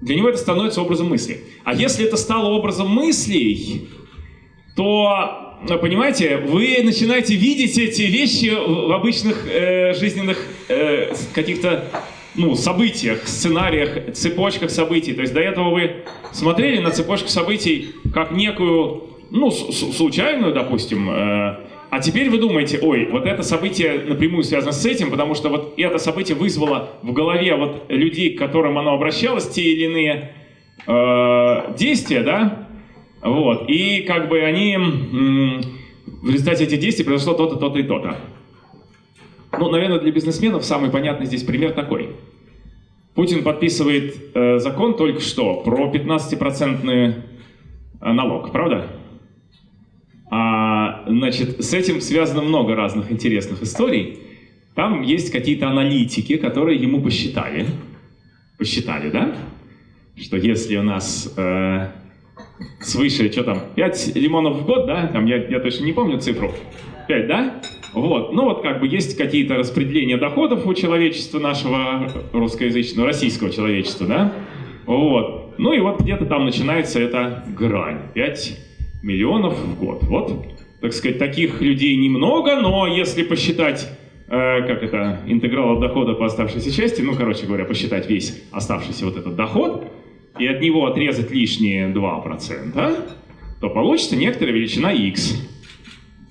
для него это становится образом мысли. А если это стало образом мыслей, то, понимаете, вы начинаете видеть эти вещи в обычных э, жизненных э, каких-то ну, событиях, сценариях, цепочках событий. То есть до этого вы смотрели на цепочку событий как некую, ну, случайную, допустим, э, а теперь вы думаете, ой, вот это событие напрямую связано с этим, потому что вот это событие вызвало в голове вот людей, к которым оно обращалось, те или иные э, действия, да, вот, и как бы они, в результате этих действий произошло то-то, то-то и то-то. Ну, наверное, для бизнесменов самый понятный здесь пример такой. Путин подписывает э, закон только что про 15-процентный э, налог, правда? А, значит, с этим связано много разных интересных историй. Там есть какие-то аналитики, которые ему посчитали. Посчитали, да? Что если у нас э, свыше, что там, 5 лимонов в год, да? Там я, я точно не помню цифру. 5, да? Вот. Ну вот как бы есть какие-то распределения доходов у человечества нашего русскоязычного, российского человечества, да? Вот. Ну и вот где-то там начинается эта грань. 5 миллионов в год. Вот, так сказать, таких людей немного, но если посчитать, э, как это, интеграл от дохода по оставшейся части, ну, короче говоря, посчитать весь оставшийся вот этот доход, и от него отрезать лишние 2%, то получится некоторая величина x.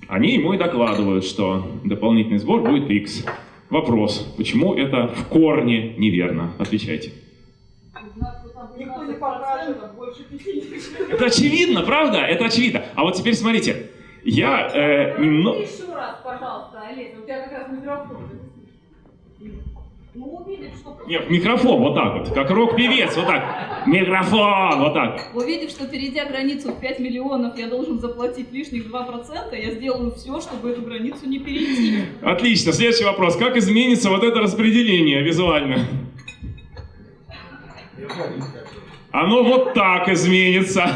Они ему и докладывают, что дополнительный сбор будет x. Вопрос, почему это в корне неверно? Отвечайте. Никто не покажет, больше 50. Это очевидно, правда? Это очевидно. А вот теперь смотрите. Я э, немного... Еще раз, пожалуйста, Олег, у тебя как раз микрофон. Ну, Нет, микрофон, вот так вот, как рок-певец, вот так. Микрофон, вот так. Увидев, что перейдя границу в 5 миллионов, я должен заплатить лишних 2%, я сделаю все, чтобы эту границу не перейти. Отлично, следующий вопрос. Как изменится вот это распределение визуально? Оно вот так изменится.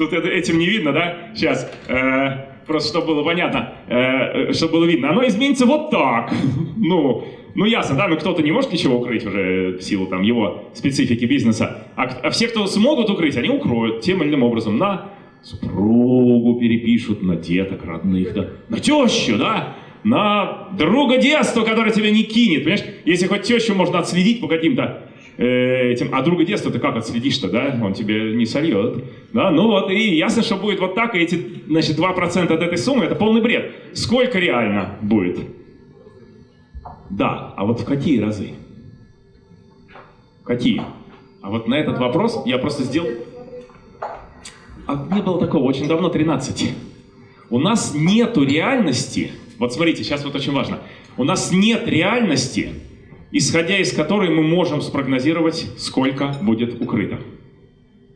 Тут это, этим не видно, да? Сейчас. Э, просто чтобы было понятно, э, чтобы было видно. Оно изменится вот так. Ну, ну ясно, да, но кто-то не может ничего укрыть уже в силу там его специфики бизнеса. А, а все, кто смогут укрыть, они укроют тем или иным образом. На супругу перепишут, на деток родных, да, на тещу, да, на друга детства, который тебя не кинет, понимаешь? Если хоть тещу можно отследить по каким-то Э, этим, а друга детства ты как отследишь-то, да? Он тебе не сольет. Да? Ну вот, и ясно, что будет вот так, и эти, значит, 2% от этой суммы, это полный бред. Сколько реально будет? Да, а вот в какие разы? Какие? А вот на этот вопрос я просто сделал... А не было такого, очень давно, 13. У нас нету реальности, вот смотрите, сейчас вот очень важно, у нас нет реальности, исходя из которой мы можем спрогнозировать, сколько будет укрыто.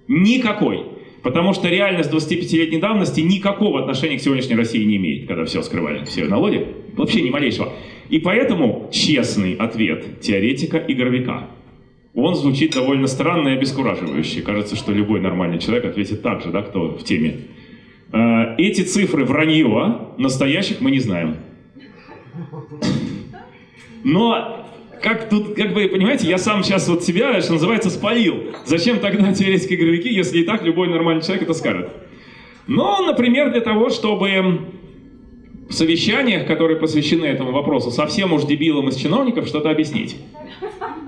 Никакой. Потому что реальность 25-летней давности никакого отношения к сегодняшней России не имеет, когда все скрывали, все налоги. Вообще ни малейшего. И поэтому честный ответ теоретика и он звучит довольно странно и обескураживающе. Кажется, что любой нормальный человек ответит так же, да, кто в теме. Э, эти цифры вранье, настоящих мы не знаем. Но как тут, как бы, понимаете, я сам сейчас вот себя, что называется, спалил. Зачем тогда теоретики игровики, если и так любой нормальный человек это скажет? Ну, например, для того, чтобы в совещаниях, которые посвящены этому вопросу, совсем уж дебилам из чиновников что-то объяснить.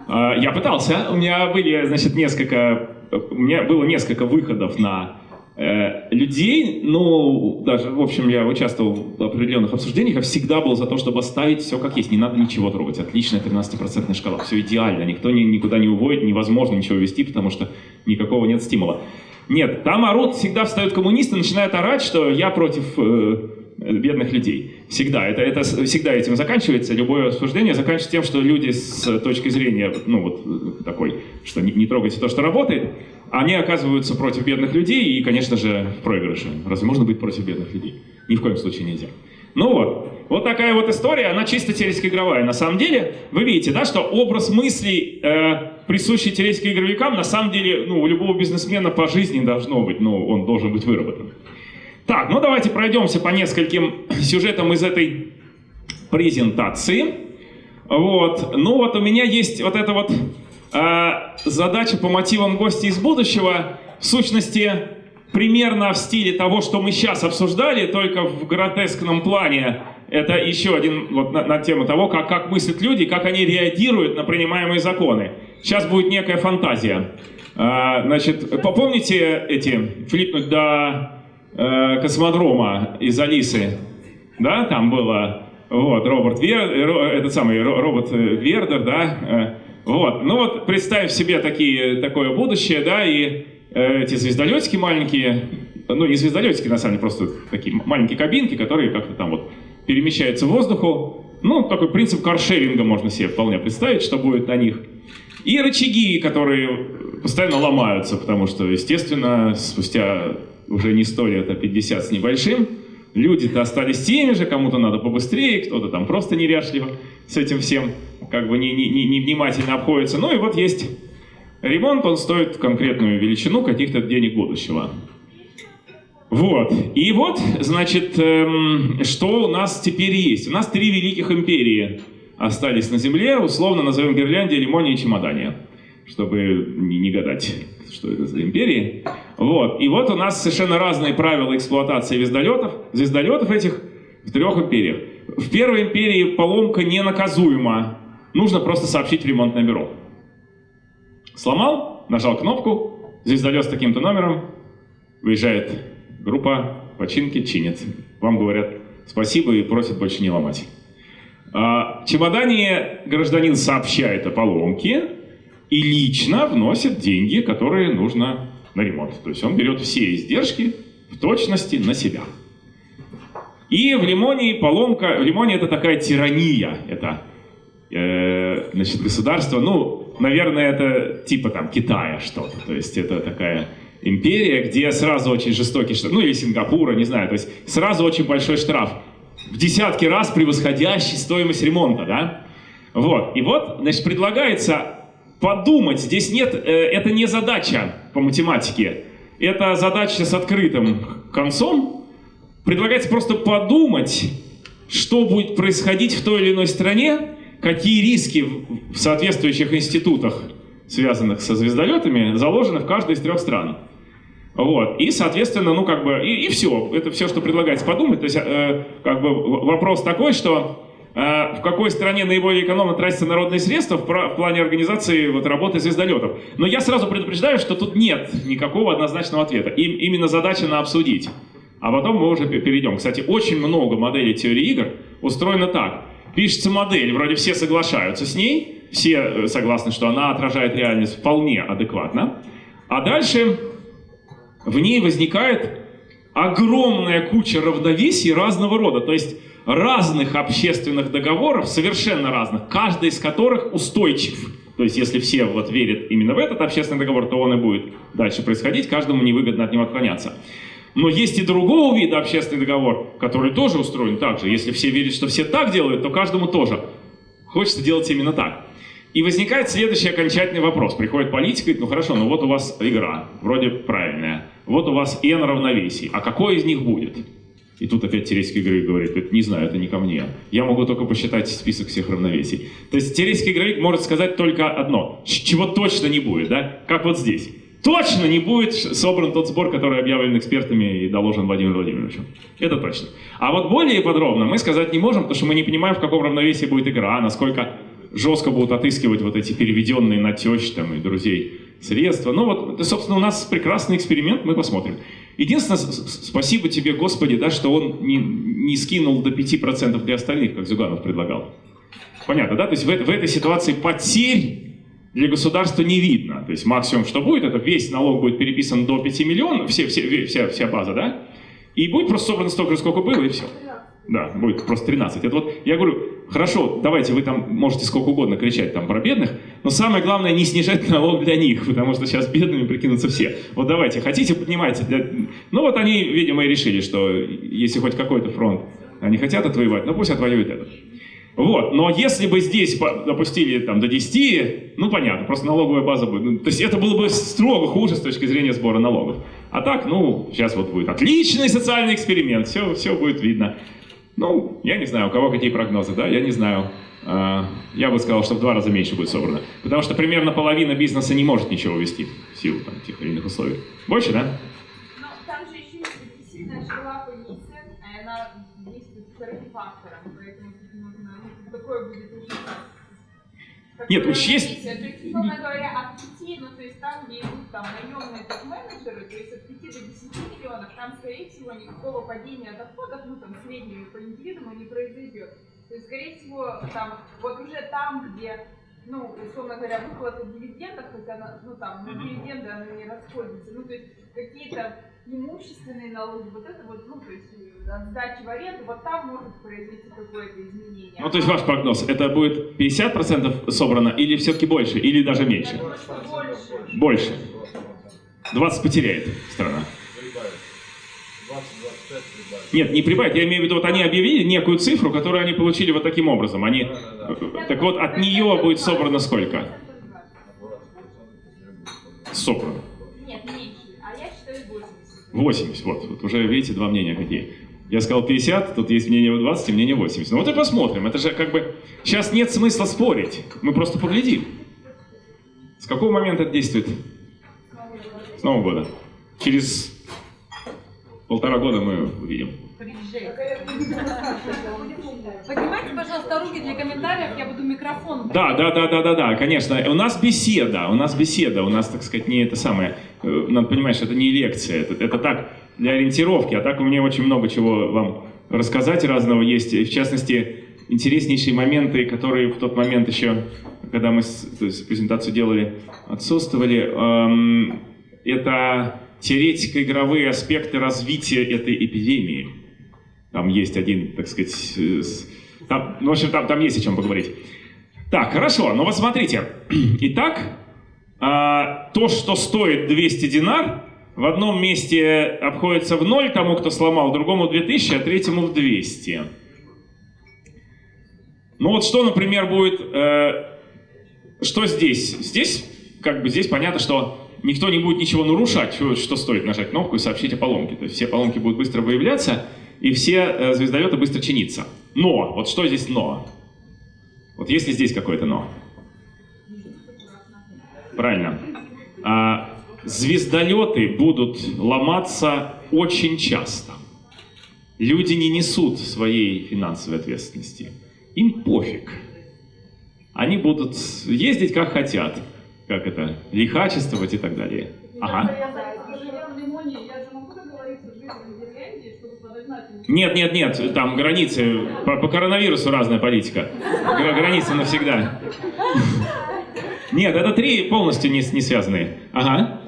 А, я пытался, у меня были, значит, несколько, у меня было несколько выходов на людей, ну, даже, в общем, я участвовал в определенных обсуждениях, я всегда был за то, чтобы оставить все как есть, не надо ничего трогать. Отличная 13% шкала, все идеально, никто ни, никуда не уводит, невозможно ничего вести, потому что никакого нет стимула. Нет, там орут, всегда встают коммунисты, начинают орать, что я против э, бедных людей. Всегда. Это, это всегда этим заканчивается. Любое обсуждение заканчивается тем, что люди с точки зрения, ну вот такой, что не, не трогайте то, что работает, они оказываются против бедных людей и, конечно же, в. Разве можно быть против бедных людей? Ни в коем случае нельзя. Ну вот, вот такая вот история, она чисто теоретико-игровая. На самом деле, вы видите, да, что образ мыслей, э, присущий теоретико-игровикам, на самом деле, ну, у любого бизнесмена по жизни должно быть, ну, он должен быть выработан. Так, ну давайте пройдемся по нескольким сюжетам из этой презентации. Вот, ну вот у меня есть вот это вот А, задача по мотивам гостя из будущего, в сущности, примерно в стиле того, что мы сейчас обсуждали, только в гротескном плане. Это еще один вот на, на тему того, как, как мыслят люди, как они реагируют на принимаемые законы. Сейчас будет некая фантазия. А, значит, попомните эти, флипнуть до э, космодрома из Алисы? Да, там было, вот, Роберт Вер, этот самый робот Вердер, да, э, вот, ну вот представь себе такие, такое будущее, да, и э, эти звездолетики маленькие, ну не звездолетики на самом деле, просто такие маленькие кабинки, которые как-то там вот перемещаются в воздуху. Ну, такой принцип каршеринга можно себе вполне представить, что будет на них. И рычаги, которые постоянно ломаются, потому что, естественно, спустя уже не 100 лет, а 50 с небольшим, люди-то остались теми же, кому-то надо побыстрее, кто-то там просто неряшливо с этим всем как бы не, не, не, внимательно обходится. Ну и вот есть ремонт, он стоит конкретную величину каких-то денег будущего. Вот. И вот, значит, эм, что у нас теперь есть? У нас три великих империи остались на Земле, условно назовем Гирляндия, Лимония и Чемодания, чтобы не, не гадать, что это за империи. Вот. И вот у нас совершенно разные правила эксплуатации звездолетов, звездолетов этих в трех империях. В первой империи поломка ненаказуема, нужно просто сообщить в ремонтное бюро. Сломал, нажал кнопку, звездолет с таким-то номером, выезжает группа, починки, чинит. Вам говорят спасибо и просят больше не ломать. А, чемодане гражданин сообщает о поломке и лично вносит деньги, которые нужно на ремонт. То есть он берет все издержки в точности на себя. И в Лимоне поломка, в Лимоне это такая тирания, это э, значит, государство, ну, наверное, это типа там Китая что-то, то есть это такая империя, где сразу очень жестокий штраф, ну или Сингапура, не знаю, то есть сразу очень большой штраф, в десятки раз превосходящий стоимость ремонта, да? Вот, и вот, значит, предлагается подумать, здесь нет, э, это не задача по математике, это задача с открытым концом, предлагается просто подумать, что будет происходить в той или иной стране, какие риски в соответствующих институтах, связанных со звездолетами, заложены в каждой из трех стран. Вот. И, соответственно, ну как бы, и, и все. Это все, что предлагается подумать. То есть, э, как бы вопрос такой, что в какой стране наиболее экономно тратятся народные средства в, в плане организации вот, работы звездолетов. Но я сразу предупреждаю, что тут нет никакого однозначного ответа. Им, именно задача на обсудить. А потом мы уже перейдем. Кстати, очень много моделей теории игр устроено так пишется модель, вроде все соглашаются с ней, все э, согласны, что она отражает реальность вполне адекватно, а дальше в ней возникает огромная куча равновесий разного рода, то есть разных общественных договоров, совершенно разных, каждый из которых устойчив. То есть если все вот верят именно в этот общественный договор, то он и будет дальше происходить, каждому невыгодно от него отклоняться. Но есть и другого вида общественный договор, который тоже устроен так же. Если все верят, что все так делают, то каждому тоже. Хочется делать именно так. И возникает следующий окончательный вопрос. Приходит политик и говорит, ну хорошо, ну вот у вас игра, вроде правильная. Вот у вас n равновесий. А какой из них будет? И тут опять теоретический игровик говорит, не знаю, это не ко мне. Я могу только посчитать список всех равновесий. То есть теоретический игровик может сказать только одно, чего точно не будет, да? Как вот здесь точно не будет собран тот сбор, который объявлен экспертами и доложен Владимиру Владимировичу. Это точно. А вот более подробно мы сказать не можем, потому что мы не понимаем, в каком равновесии будет игра, насколько жестко будут отыскивать вот эти переведенные на тещ там, и друзей средства. Ну вот, собственно, у нас прекрасный эксперимент, мы посмотрим. Единственное, спасибо тебе, Господи, да, что он не, не скинул до 5% для остальных, как Зюганов предлагал. Понятно, да? То есть в, в этой ситуации потерь для государства не видно. То есть максимум, что будет, это весь налог будет переписан до 5 миллионов, все, все, вся, вся база, да? И будет просто собрано столько, сколько было, и все. Да, будет просто 13. Это вот, я говорю, хорошо, давайте вы там можете сколько угодно кричать там про бедных, но самое главное не снижать налог для них, потому что сейчас бедными прикинутся все. Вот давайте, хотите, поднимайте. Для... Ну вот они, видимо, и решили, что если хоть какой-то фронт они хотят отвоевать, ну пусть отвоюют этот. Вот. Но если бы здесь допустили там, до 10, ну понятно, просто налоговая база будет. Ну, то есть это было бы строго хуже с точки зрения сбора налогов. А так, ну, сейчас вот будет отличный социальный эксперимент, все, все будет видно. Ну, я не знаю, у кого какие прогнозы, да, я не знаю. А, я бы сказал, что в два раза меньше будет собрано. Потому что примерно половина бизнеса не может ничего вести в силу там, тех или иных условий. Больше, да? Но там же еще есть депрессивная шкала Панисы, и она действует с фактором, поэтому нужно, ну, такое будет очень... Нет. То есть, говоря, 5, ну, то есть там, где идут там наемные топ-менеджеры, то есть от 5 до 10 миллионов, там, скорее всего, никакого падения доходов, ну, там, среднего по индивидууму не произойдет. То есть, скорее всего, там, вот уже там, где, ну, условно говоря, выплата дивидендов, хотя, ну, там, на дивиденды она не расходится, ну, то есть, какие-то имущественные налоги, вот это вот, ну, то есть, э, от сдачи в аренду, вот там может произойти какое-то изменение. Ну, то есть ваш прогноз, это будет 50% собрано или все-таки больше, или даже меньше? думаю, больше. Больше. 20 потеряет страна. Прибавит. 20-25 прибавит. Нет, не прибавит, я имею в виду, вот они объявили некую цифру, которую они получили вот таким образом. Они, Да-да-да. так вот, от нее будет собрано сколько? 20% уже будет. Собрано. 80. 80, вот, вот уже видите, два мнения какие. Я сказал 50, тут есть мнение 20 и мнение 80. Ну вот и посмотрим. Это же как бы... Сейчас нет смысла спорить. Мы просто поглядим. С какого момента это действует? С Нового года. Через полтора года мы увидим. Поднимайте, пожалуйста, руки для комментариев, я буду микрофон. Да, да, да, да, да, да, конечно. У нас беседа, у нас беседа, у нас, так сказать, не это самое. э, Надо понимать, что это не лекция, это, это так для ориентировки, а так у меня очень много чего вам рассказать разного есть. В частности, интереснейшие моменты, которые в тот момент еще, когда мы то есть, презентацию делали, отсутствовали. Эм, это теоретико-игровые аспекты развития этой эпидемии. Там есть один, так сказать, э, там, ну, в общем, там, там есть о чем поговорить. Так, хорошо, ну вот смотрите. Итак, а, то, что стоит 200 динар, в одном месте обходится в ноль тому, кто сломал, другому 2000, а третьему в 200. Ну вот что, например, будет... э, что здесь? Здесь, как бы, здесь понятно, что никто не будет ничего нарушать, что, что стоит нажать кнопку и сообщить о поломке. То есть все поломки будут быстро выявляться, и все э, звездолеты быстро чиниться. Но, вот что здесь но? Вот есть ли здесь какое-то но? Правильно. А, звездолеты будут ломаться очень часто. Люди не несут своей финансовой ответственности. Им пофиг. Они будут ездить как хотят. Как это? Лихачествовать и так далее. Ага. Я живя в Лимоне, я же могу договориться с жителями Финляндии, чтобы подогнать им Нет, нет, нет, там границы, по, по коронавирусу разная политика. Гра- границы навсегда. Нет, это три полностью не, не связанные. Ага.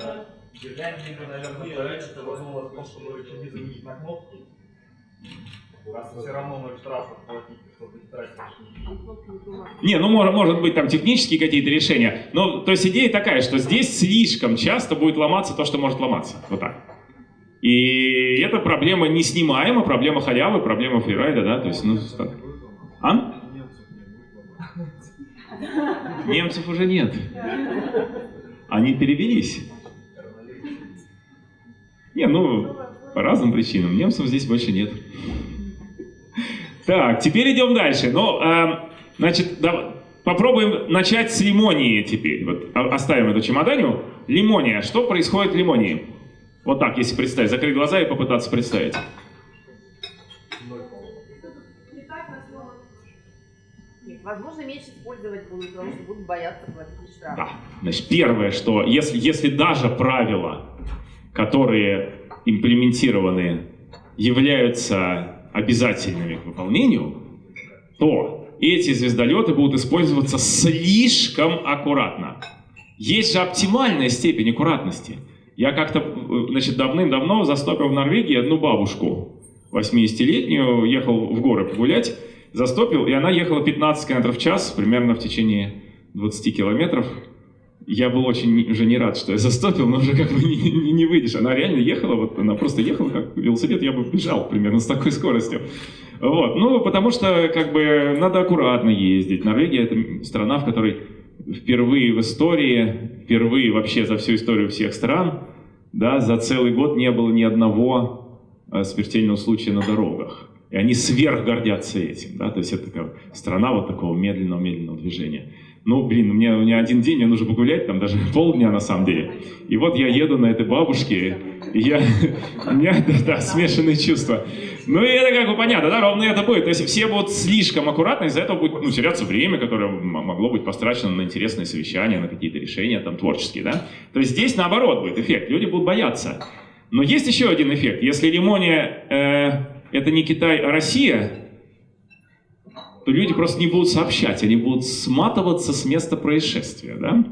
Не, ну может, может быть там технические какие-то решения. Но то есть идея такая, что здесь слишком часто будет ломаться то, что может ломаться. Вот так. И эта проблема неснимаема, проблема халявы, проблема фрирайда, да, то есть, ну, так. А? Немцев уже нет. Они перевелись. Не, ну, по разным причинам. Немцев здесь больше нет. Так, теперь идем дальше. Ну, эм, значит, да- попробуем начать с лимонии теперь. Вот о- оставим эту чемоданию. Лимония. Что происходит в лимонии? Вот так, если представить. Закрыть глаза и попытаться представить. Возможно, меньше использовать будут, потому что будут бояться платить штраф. Да. Значит, первое, что если, если даже правила, которые имплементированы, являются обязательными к выполнению, то эти звездолеты будут использоваться слишком аккуратно. Есть же оптимальная степень аккуратности. Я как-то, значит, давным-давно застопил в Норвегии одну бабушку, 80-летнюю, ехал в горы погулять, застопил, и она ехала 15 км в час, примерно в течение 20 километров. Я был очень уже не рад, что я застопил, но уже как бы не, не, не выйдешь. Она реально ехала, вот она просто ехала как велосипед, я бы бежал примерно с такой скоростью. Вот, ну, потому что как бы надо аккуратно ездить. Норвегия это страна, в которой впервые в истории, впервые вообще за всю историю всех стран, да, за целый год не было ни одного э, смертельного случая на дорогах. И они сверх гордятся этим, да, то есть это такая страна вот такого медленного-медленного движения. Ну, блин, мне, мне один день, мне нужно погулять, там даже полдня на самом деле. И вот я еду на этой бабушке, и я, у меня да, да, смешанные чувства. Ну и это как бы понятно, да, ровно это будет. То есть все будут слишком аккуратны, из-за этого будет ну, теряться время, которое могло быть потрачено на интересные совещания, на какие-то решения там творческие, да. То есть здесь наоборот будет эффект, люди будут бояться. Но есть еще один эффект. Если Лимония э, это не Китай, а Россия, то люди просто не будут сообщать, они будут сматываться с места происшествия, да?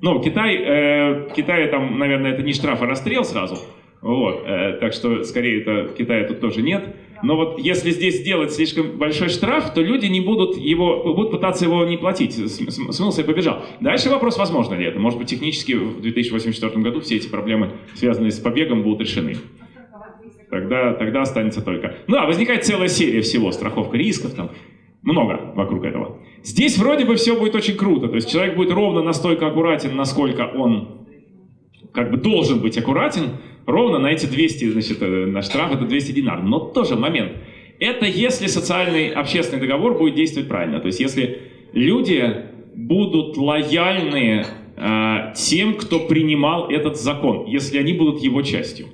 Ну, Китай, э, Китай там, наверное, это не штраф, а расстрел сразу. Вот, э, так что, скорее, это Китая тут тоже нет. Но вот если здесь сделать слишком большой штраф, то люди не будут его, будут пытаться его не платить. См- см- Смылся и побежал. Дальше вопрос, возможно ли это. Может быть, технически в 2084 году все эти проблемы, связанные с побегом, будут решены. Тогда, тогда останется только... Ну, а возникает целая серия всего, страховка рисков, там, много вокруг этого. Здесь вроде бы все будет очень круто, то есть человек будет ровно настолько аккуратен, насколько он как бы должен быть аккуратен, ровно на эти 200, значит, э, на штраф это 200 динар. Но тоже момент. Это если социальный общественный договор будет действовать правильно. То есть если люди будут лояльны э, тем, кто принимал этот закон, если они будут его частью.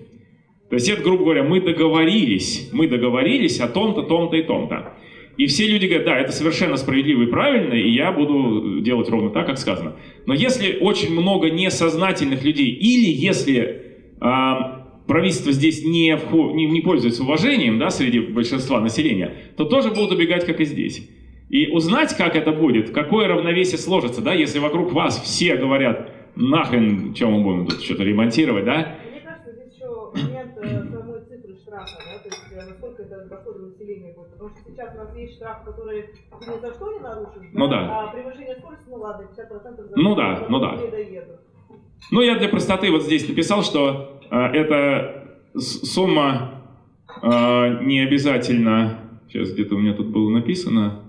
То есть это, грубо говоря, мы договорились, мы договорились о том-то, том-то и том-то. И все люди говорят, да, это совершенно справедливо и правильно, и я буду делать ровно так, как сказано. Но если очень много несознательных людей, или если а, правительство здесь не, не, не пользуется уважением да, среди большинства населения, то тоже будут убегать, как и здесь. И узнать, как это будет, какое равновесие сложится, да, если вокруг вас все говорят, нахрен, чем мы будем тут что-то ремонтировать, да, Мне кажется, здесь еще момент э, самой цифры штрафа, да, э, насколько это доходы населения будет. Потому что сейчас у нас есть штраф, который ты ни за что не нарушишь, Ну да. а превышение скорости, ну ладно, 50% за Ну да, ну да. доеду. Ну, я для простоты вот здесь написал, что э, эта сумма э, не обязательно, сейчас где-то у меня тут было написано,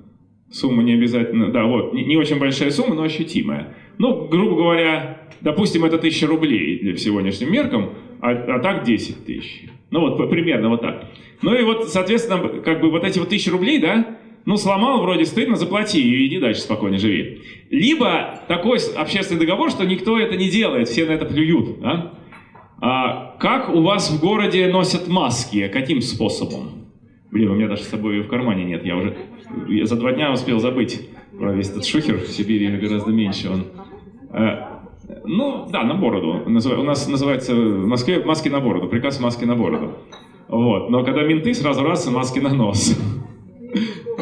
сумма не обязательно, да, вот, не, не очень большая сумма, но ощутимая. Ну, грубо говоря, допустим, это 1000 рублей для сегодняшним меркам, а, а так 10 тысяч. Ну вот, примерно вот так. Ну и вот, соответственно, как бы вот эти вот 1000 рублей, да, ну, сломал, вроде стыдно, заплати и иди дальше спокойно живи. Либо такой общественный договор, что никто это не делает, все на это плюют. Да? А как у вас в городе носят маски? Каким способом? Блин, у меня даже с собой в кармане нет. Я уже я за два дня успел забыть про весь этот шухер. В Сибири гораздо меньше он. Ну, да, на бороду. У нас называется в Москве маски на бороду. Приказ маски на бороду. Вот. Но когда менты, сразу раз маски на нос.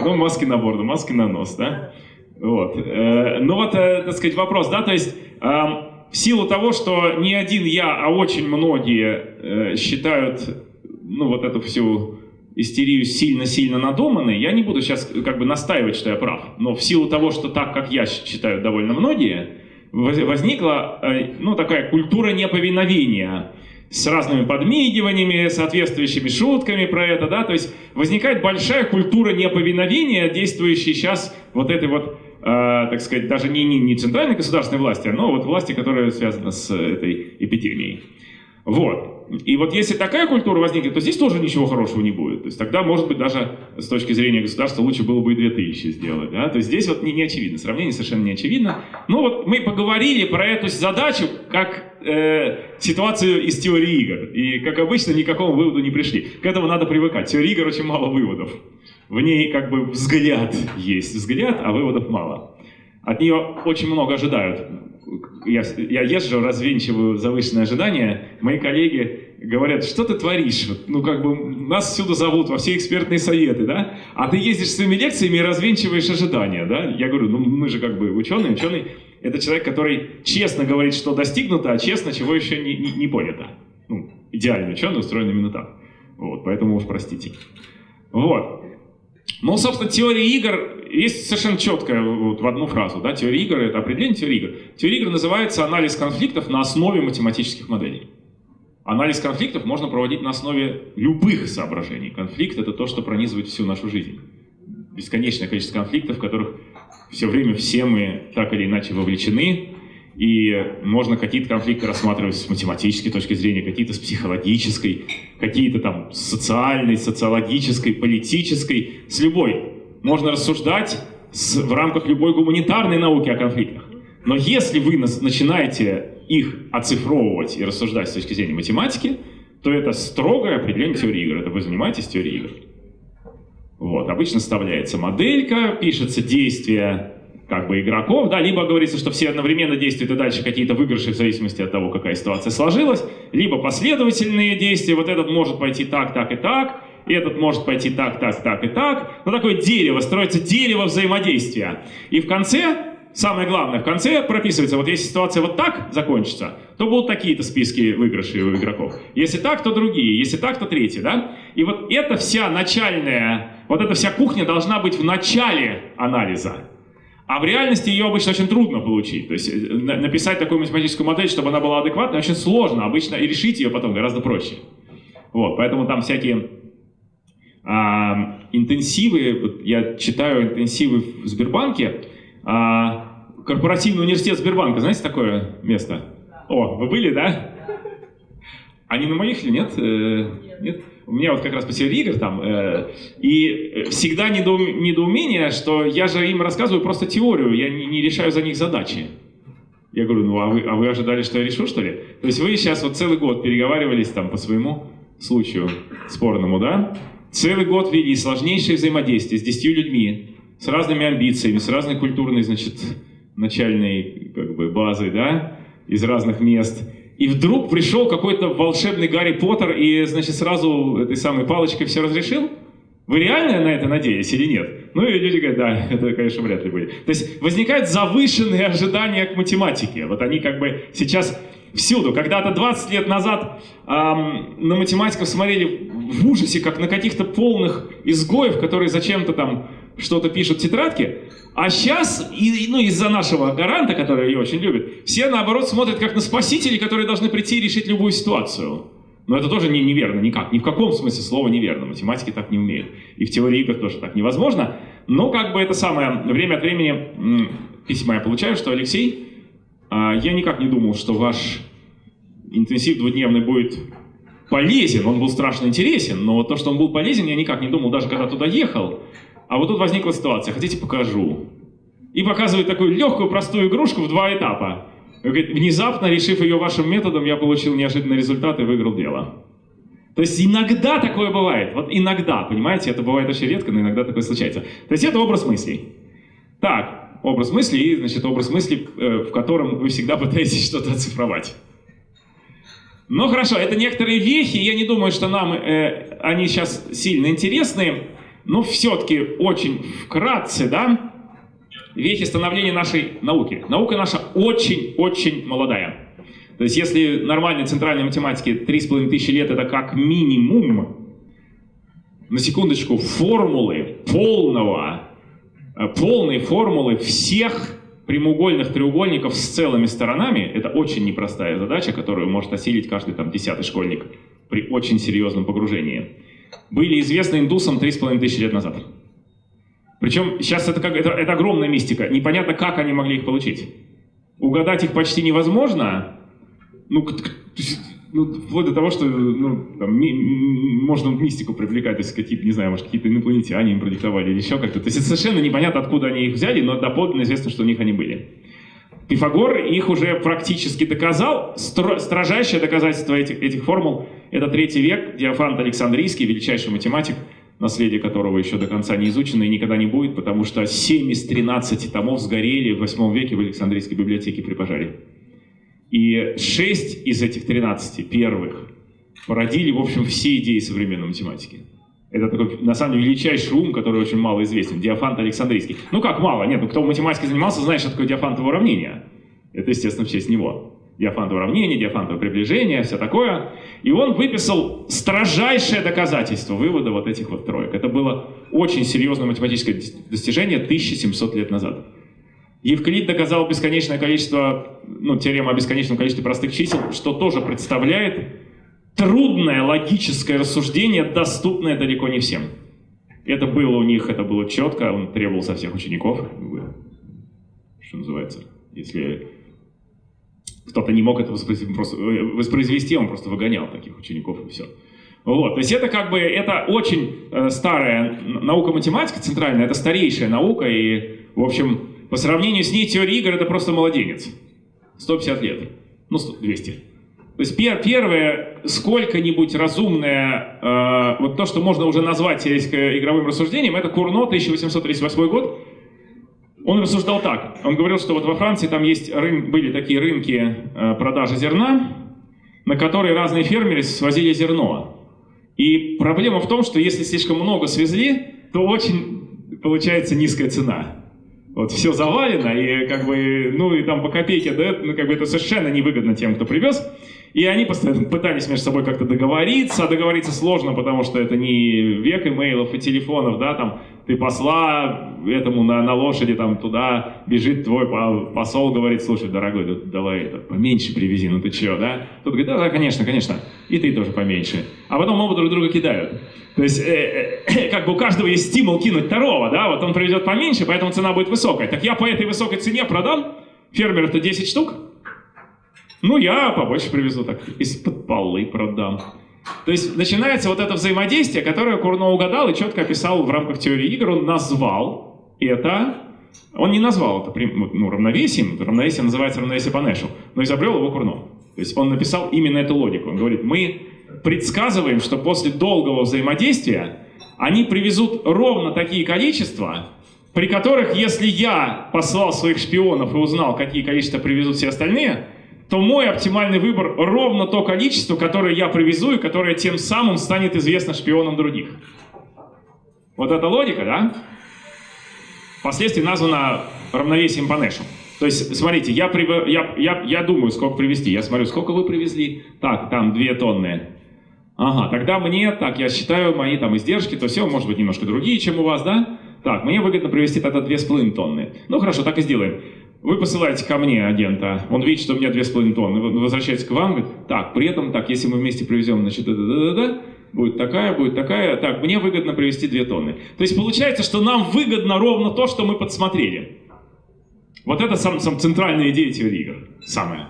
Ну, маски на бороду, маски на нос, да? Вот. Э, Ну вот, э, так сказать, вопрос, да, то есть эм, в силу того, что не один я, а очень многие э, считают, ну, вот эту всю истерию сильно-сильно надуманной, я не буду сейчас как бы настаивать, что я прав, но в силу того, что так, как я считаю довольно многие, возникла, э, ну, такая культура неповиновения с разными подмигиваниями, соответствующими шутками про это, да, то есть возникает большая культура неповиновения, действующая сейчас вот этой вот, э, так сказать, даже не, не, не центральной государственной власти, но вот власти, которая связана с этой эпидемией. Вот. И вот если такая культура возникнет, то здесь тоже ничего хорошего не будет. То есть тогда, может быть, даже с точки зрения государства лучше было бы и 2000 сделать. Да? То есть здесь вот не, не очевидно, сравнение совершенно не очевидно. Ну вот мы поговорили про эту задачу как э, ситуацию из теории игр. И, как обычно, ни к какому выводу не пришли. К этому надо привыкать. Теория игр очень мало выводов. В ней как бы взгляд есть, взгляд, а выводов мало. От нее очень много ожидают. Я, я езжу, развенчиваю завышенные ожидания. Мои коллеги говорят, что ты творишь? Вот, Ну, как бы нас всюду зовут, во все экспертные советы, да? А ты ездишь своими лекциями и развенчиваешь ожидания, да? Я говорю, ну мы же как бы ученые, ученый – это человек, который честно говорит, что достигнуто, а честно, чего еще не, не, не понято. Ну, идеальный ученый устроен именно так. Вот, поэтому уж простите. Вот. Ну, собственно, теория игр есть совершенно четкая вот в одну фразу. Да? Теория игр — это определение теории игр. Теория игр называется анализ конфликтов на основе математических моделей. Анализ конфликтов можно проводить на основе любых соображений. Конфликт — это то, что пронизывает всю нашу жизнь. Бесконечное количество конфликтов, в которых все время все мы так или иначе вовлечены. И можно какие-то конфликты рассматривать с математической точки зрения, какие-то с психологической, какие-то там социальной, социологической, политической, с любой. Можно рассуждать с, в рамках любой гуманитарной науки о конфликтах. Но если вы начинаете их оцифровывать и рассуждать с точки зрения математики, то это строгое определение теории игр. Это вы занимаетесь теорией игр. Вот, обычно вставляется моделька, пишется действие как бы игроков, да, либо говорится, что все одновременно действуют и дальше какие-то выигрыши в зависимости от того, какая ситуация сложилась, либо последовательные действия, вот этот может пойти так, так и так, и этот может пойти так, так, так и так. Ну, такое дерево, строится дерево взаимодействия. И в конце, самое главное, в конце прописывается, вот если ситуация вот так закончится, то будут такие-то списки выигрышей у игроков. Если так, то другие, если так, то третьи, да? И вот эта вся начальная, вот эта вся кухня должна быть в начале анализа. А в реальности ее обычно очень трудно получить. То есть э, на- написать такую математическую модель, чтобы она была адекватной, очень сложно. Обычно и решить ее потом гораздо проще. Вот, поэтому там всякие интенсивы, я читаю интенсивы в Сбербанке, а, корпоративный университет Сбербанка, знаете такое место? О, вы были, да? Они на моих или нет? Э, Нет? У меня вот как раз по теории игр там. э, И всегда недоум- недоумение, что я же им рассказываю просто теорию, я не, не решаю за них задачи. Я говорю, ну а вы, а вы ожидали, что я решу, что ли? То есть вы сейчас вот целый год переговаривались там по своему случаю спорному, да? Целый год вели сложнейшее взаимодействие с десятью людьми, с разными амбициями, с разной культурной, значит, начальной как бы, базой, да, из разных мест. И вдруг пришел какой-то волшебный Гарри Поттер и, значит, сразу этой самой палочкой все разрешил? Вы реально на это надеялись или нет? Ну и люди говорят, да, это, конечно, вряд ли будет. То есть возникают завышенные ожидания к математике. Вот они как бы сейчас всюду. Когда-то 20 лет назад ам, на математиков смотрели в ужасе, как на каких-то полных изгоев, которые зачем-то там что-то пишут в тетрадке. А сейчас, и, ну, из-за нашего гаранта, который ее очень любит, все, наоборот, смотрят как на спасителей, которые должны прийти и решить любую ситуацию. Но это тоже не, неверно никак. Ни в каком смысле слова неверно. Математики так не умеют. И в теории игр тоже так невозможно. Но как бы это самое, время от времени письма я получаю, что Алексей, а, я никак не думал, что ваш интенсив двудневный будет полезен. Он был страшно интересен, но то, что он был полезен, я никак не думал, даже когда туда ехал. А вот тут возникла ситуация, хотите покажу? И показывает такую легкую, простую игрушку в два этапа. Говорит, внезапно, решив ее вашим методом, я получил неожиданный результат и выиграл дело. То есть иногда такое бывает. Вот иногда, понимаете, это бывает очень редко, но иногда такое случается. То есть это образ мыслей. Так, образ мыслей, значит, образ мыслей, э, в котором вы всегда пытаетесь что-то оцифровать. Ну хорошо, это некоторые вехи, я не думаю, что нам э, они сейчас сильно интересны, но все-таки очень вкратце, да, вехи становления нашей науки. Наука наша очень-очень молодая. То есть если нормальной центральной математике 3,5 тысячи лет это как минимум, на секундочку, формулы полного, э, полные формулы всех прямоугольных треугольников с целыми сторонами, это очень непростая задача, которую может осилить каждый там десятый школьник при очень серьезном погружении, были известны индусам 3,5 тысячи лет назад. Причем сейчас это, как, это, это огромная мистика. Непонятно, как они могли их получить. Угадать их почти невозможно. Ну, ну, вплоть до того, что ну, там, ми- можно мистику привлекать, то есть какие-то, не знаю, может, какие-то инопланетяне им продиктовали или еще как-то. То есть это совершенно непонятно, откуда они их взяли, но доподлинно известно, что у них они были. Пифагор их уже практически доказал. Стро- строжайшее доказательство этих, этих формул – это третий век, Диофант Александрийский, величайший математик, наследие которого еще до конца не изучено и никогда не будет, потому что 7 из 13 томов сгорели в 8 веке в Александрийской библиотеке при пожаре. И 6 из этих 13 первых породили, в общем, все идеи современной математики. Это такой, на самом деле, величайший ум, который очень мало известен. Диофант Александрийский. Ну как мало? Нет, ну кто математикой занимался, знает, что такое диофантово уравнение. Это, естественно, в честь него. Диофантово уравнение, диофантово приближение, все такое. И он выписал строжайшее доказательство вывода вот этих вот троек. Это было очень серьезное математическое дос- достижение 1700 лет назад. Евклид доказал бесконечное количество, ну, теорему о бесконечном количестве простых чисел, что тоже представляет трудное логическое рассуждение, доступное далеко не всем. Это было у них, это было четко, он требовал со всех учеников, что называется, если кто-то не мог это э, воспроизвести, он просто выгонял таких учеников и все. Вот, то есть это как бы, это очень э, старая наука математика центральная, это старейшая наука, и, в общем, по сравнению с ней теория игр это просто младенец. 150 лет, ну, 100, 200. То есть пер, первое, сколько-нибудь разумное, э, вот то, что можно уже назвать игровым рассуждением, это Курно, 1838 год. Он рассуждал так. Он говорил, что вот во Франции там есть рын, были такие рынки э, продажи зерна, на которые разные фермеры свозили зерно. И проблема в том, что если слишком много свезли, то очень получается низкая цена. Вот все завалено, и как бы, ну и там по копейке дают, ну как бы это совершенно невыгодно тем, кто привез. И они постоянно пытались между собой как-то договориться, а договориться сложно, потому что это не век имейлов и телефонов, да, там ты посла этому на, на лошади там туда бежит твой посол, говорит, слушай, дорогой, да, давай это поменьше привези, ну ты чё, да? Тот говорит, да, да, конечно, конечно, и ты тоже поменьше. А потом оба друг друга кидают. То есть, э, э, как бы у каждого есть стимул кинуть второго, да, вот он привезет поменьше, поэтому цена будет высокая. Так я по этой высокой цене продам фермеру-то 10 штук, ну я побольше привезу, так из-под полы продам. То есть начинается вот это взаимодействие, которое Курно угадал и четко описал в рамках теории игр. Он назвал это, он не назвал это ну, равновесием, равновесие называется равновесие по но изобрел его Курно. То есть он написал именно эту логику. Он говорит, мы предсказываем, что после долгого взаимодействия они привезут ровно такие количества, при которых, если я послал своих шпионов и узнал, какие количества привезут все остальные, то мой оптимальный выбор ровно то количество, которое я привезу и которое тем самым станет известно шпионам других. Вот эта логика, да? Впоследствии названа равновесием по Нэшу. То есть, смотрите, я, прив... я, я, я думаю, сколько привезти. Я смотрю, сколько вы привезли? Так, там 2 тонны. Ага, тогда мне, так, я считаю мои там издержки, то все, может быть, немножко другие, чем у вас, да? Так, мне выгодно привезти тогда 2,5 тонны. Ну, хорошо, так и сделаем. Вы посылаете ко мне агента, он видит, что у меня 2,5 тонны, возвращается к вам, говорит, так, при этом, так, если мы вместе привезем, значит, да, да, да, да, будет такая, будет такая, так, мне выгодно привезти 2 тонны. То есть получается, что нам выгодно ровно то, что мы подсмотрели. Вот это сам, сам центральная идея теории игр, самая,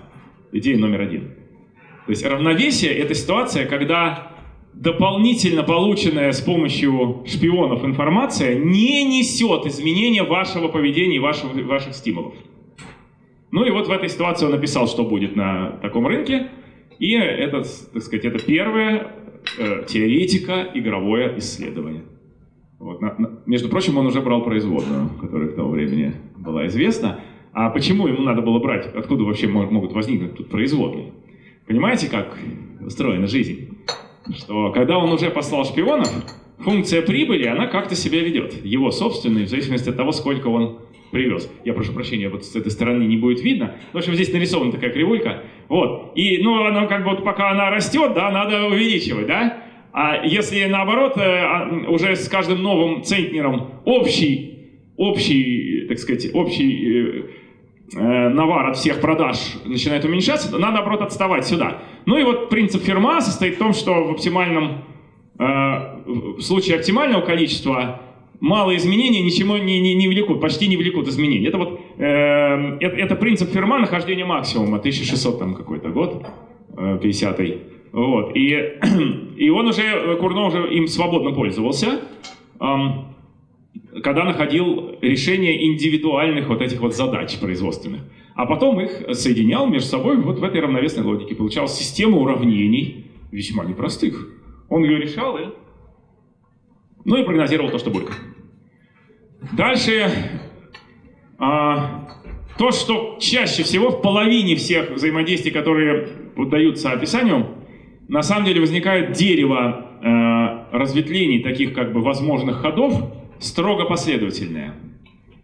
идея номер один. То есть равновесие — это ситуация, когда дополнительно полученная с помощью шпионов информация не несет изменения вашего поведения и ваших, ваших стимулов. Ну и вот в этой ситуации он написал, что будет на таком рынке. И это, так сказать, это первое э, теоретика игровое исследование. Вот, на, на, между прочим, он уже брал производную, которая к тому времени была известна. А почему ему надо было брать? Откуда вообще могут возникнуть тут производные? Понимаете, как устроена жизнь? Что когда он уже послал шпионов, функция прибыли, она как-то себя ведет. Его собственной, в зависимости от того, сколько он привез. Я прошу прощения, вот с этой стороны не будет видно. В общем, здесь нарисована такая кривулька. Вот. И, ну, она как бы вот пока она растет, да, надо увеличивать, да? А если наоборот, э, а, уже с каждым новым центнером общий, общий, так сказать, общий э, э, навар от всех продаж начинает уменьшаться, то надо, наоборот, отставать сюда. Ну и вот принцип Ферма состоит в том, что в оптимальном, э, в случае оптимального количества малые изменения ничего не, не, не влекут, почти не влекут изменений. Это вот э, это, это принцип Ферма нахождения максимума, 1600 там какой-то год, э, 50-й. Вот. И, и он уже, Курно уже им свободно пользовался, э, когда находил решение индивидуальных вот этих вот задач производственных. А потом их соединял между собой вот в этой равновесной логике. Получалась система уравнений, весьма непростых. Он ее решал и ну и прогнозировал то, что будет. Дальше, а, то, что чаще всего в половине всех взаимодействий, которые поддаются описанию, на самом деле возникает дерево э, разветвлений, таких как бы возможных ходов, строго последовательное.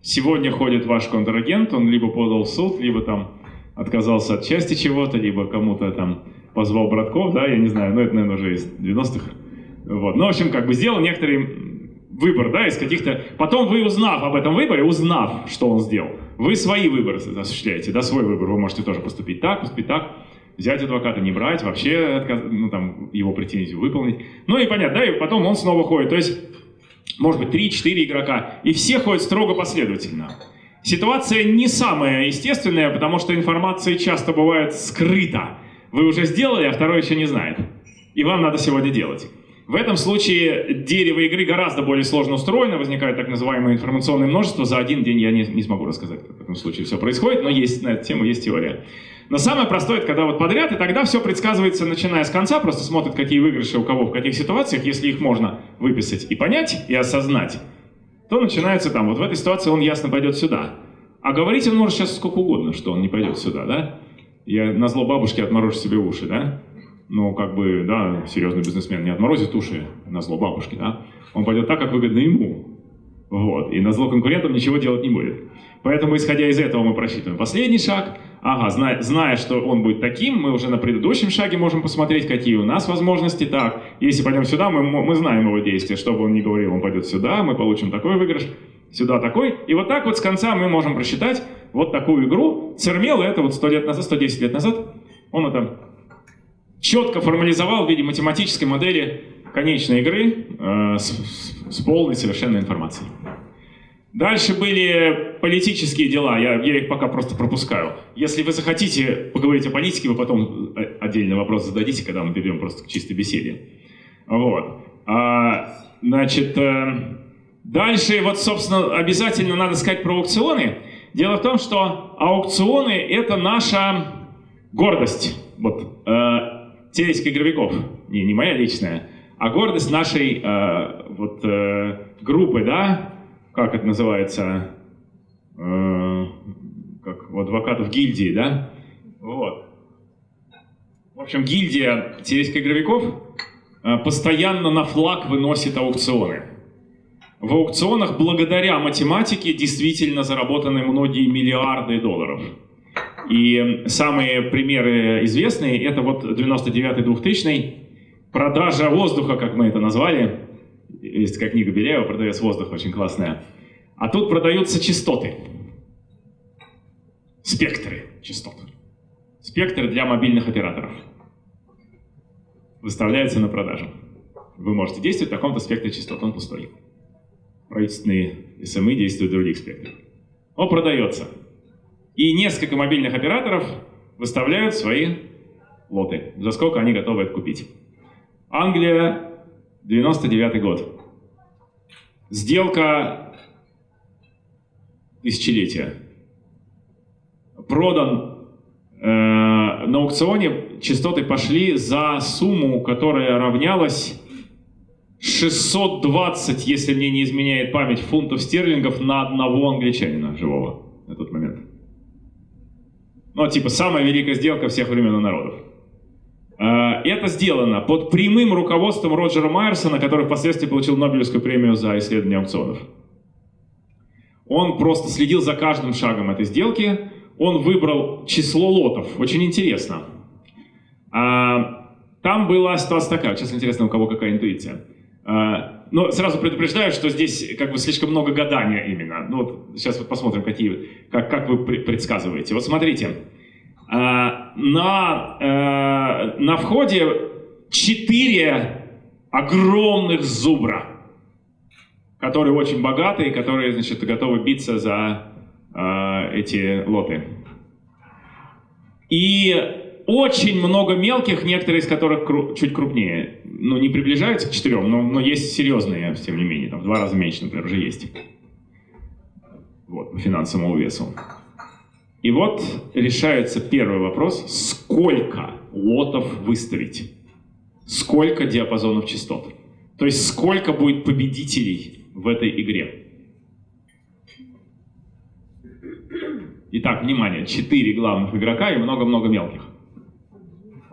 Сегодня ходит ваш контрагент, он либо подал в суд, либо там отказался от части чего-то, либо кому-то там позвал братков, да, я не знаю, но это, наверное, уже из 90-х. Вот. Ну, в общем, как бы сделал некоторый выбор, да, из каких-то... Потом вы, узнав об этом выборе, узнав, что он сделал, вы свои выборы осуществляете, да, свой выбор. Вы можете тоже поступить так, поступить так, взять адвоката, не брать, вообще отказ... ну, там, его претензию выполнить. Ну и понятно, да, и потом он снова ходит. То есть, может быть, 3-4 игрока, и все ходят строго последовательно. Ситуация не самая естественная, потому что информация часто бывает скрыта. Вы уже сделали, а второй еще не знает. И вам надо сегодня делать. В этом случае дерево игры гораздо более сложно устроено, возникает так называемое информационное множество. За один день я не, не смогу рассказать, как в этом случае все происходит, но есть на эту тему есть теория. Но самое простое, это когда вот подряд, и тогда все предсказывается, начиная с конца, просто смотрят, какие выигрыши у кого в каких ситуациях, если их можно выписать и понять, и осознать, то начинается там, вот в этой ситуации он ясно пойдет сюда. А говорить он может сейчас сколько угодно, что он не пойдет сюда, да? Я на зло бабушке отморожу себе уши, да? Ну, как бы, да, серьезный бизнесмен не отморозит уши на зло бабушки, да? Он пойдет так, как выгодно ему. Вот. И на зло конкурентам ничего делать не будет. Поэтому, исходя из этого, мы просчитываем последний шаг. Ага, зная, зная, что он будет таким, мы уже на предыдущем шаге можем посмотреть, какие у нас возможности. Так, если пойдем сюда, мы, мы знаем его действия. Что бы он ни говорил, он пойдет сюда, мы получим такой выигрыш, сюда такой. И вот так вот с конца мы можем просчитать вот такую игру. Цермел это вот 100 лет назад, 110 лет назад, он это четко формализовал в виде математической модели конечной игры э, с, с полной совершенной информацией. Дальше были политические дела, я, я их пока просто пропускаю. Если вы захотите поговорить о политике, вы потом э, отдельный вопрос зададите, когда мы перейдем просто к чистой беседе. Вот. А, значит, э, дальше, вот, собственно, обязательно надо сказать про аукционы. Дело в том, что аукционы — это наша гордость. Вот, теоретика игровиков, не, не моя личная, а гордость нашей э, вот, э, группы, да, как это называется, э, как у адвокатов гильдии, да, вот. В общем, гильдия теоретика игровиков э, постоянно на флаг выносит аукционы. В аукционах благодаря математике действительно заработаны многие миллиарды долларов. И самые примеры известные, это вот 99-2000 продажа воздуха, как мы это назвали. Есть такая книга Беляева, продавец воздуха, очень классная. А тут продаются частоты. Спектры частот. Спектры для мобильных операторов. Выставляются на продажу. Вы можете действовать в таком-то спектре частот, он пустой. Правительственные СМИ действуют в других спектрах. Он продается. И несколько мобильных операторов выставляют свои лоты, за сколько они готовы это купить. Англия, 99 год. Сделка тысячелетия. Продан э, на аукционе, частоты пошли за сумму, которая равнялась 620, если мне не изменяет память, фунтов стерлингов на одного англичанина живого на тот момент. Ну, типа, самая великая сделка всех времен и народов. А, это сделано под прямым руководством Роджера Майерсона, который впоследствии получил Нобелевскую премию за исследование аукционов. Он просто следил за каждым шагом этой сделки. Он выбрал число лотов. Очень интересно. А, там была ситуация такая. Сейчас интересно, у кого какая интуиция. Но сразу предупреждаю, что здесь как бы слишком много гадания именно. Ну вот сейчас вот посмотрим, какие, как, как вы предсказываете. Вот смотрите, а, на, э, на входе четыре огромных зубра, которые очень богатые, которые, значит, готовы биться за э, эти лоты. И очень много мелких, некоторые из которых кру чуть крупнее. Ну, не приближаются к четырем, но, но есть серьезные, тем не менее. Там в два раза меньше, например, уже есть. Вот, по финансовому весу. И вот решается первый вопрос, сколько лотов выставить? Сколько диапазонов частот? То есть сколько будет победителей в этой игре? Итак, внимание, четыре главных игрока и много-много мелких.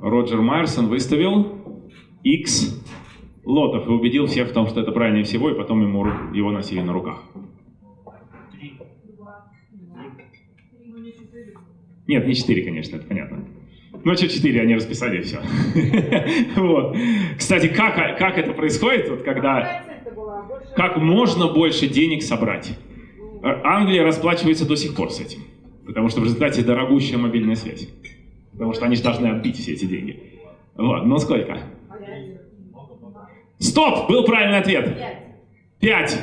Роджер Майерсон выставил X лотов и убедил всех в том, что это правильнее всего, и потом ему его носили на руках. Нет, не 4, конечно, это понятно. Ну, что 4, они расписали, и все. вот. Кстати, как, как это происходит, вот, когда... Как можно больше денег собрать? Англия расплачивается до сих пор с этим. Потому что в результате дорогущая мобильная связь. Потому что они же должны отбить все эти деньги. Вот, ну сколько? Стоп! Был правильный ответ. Пять.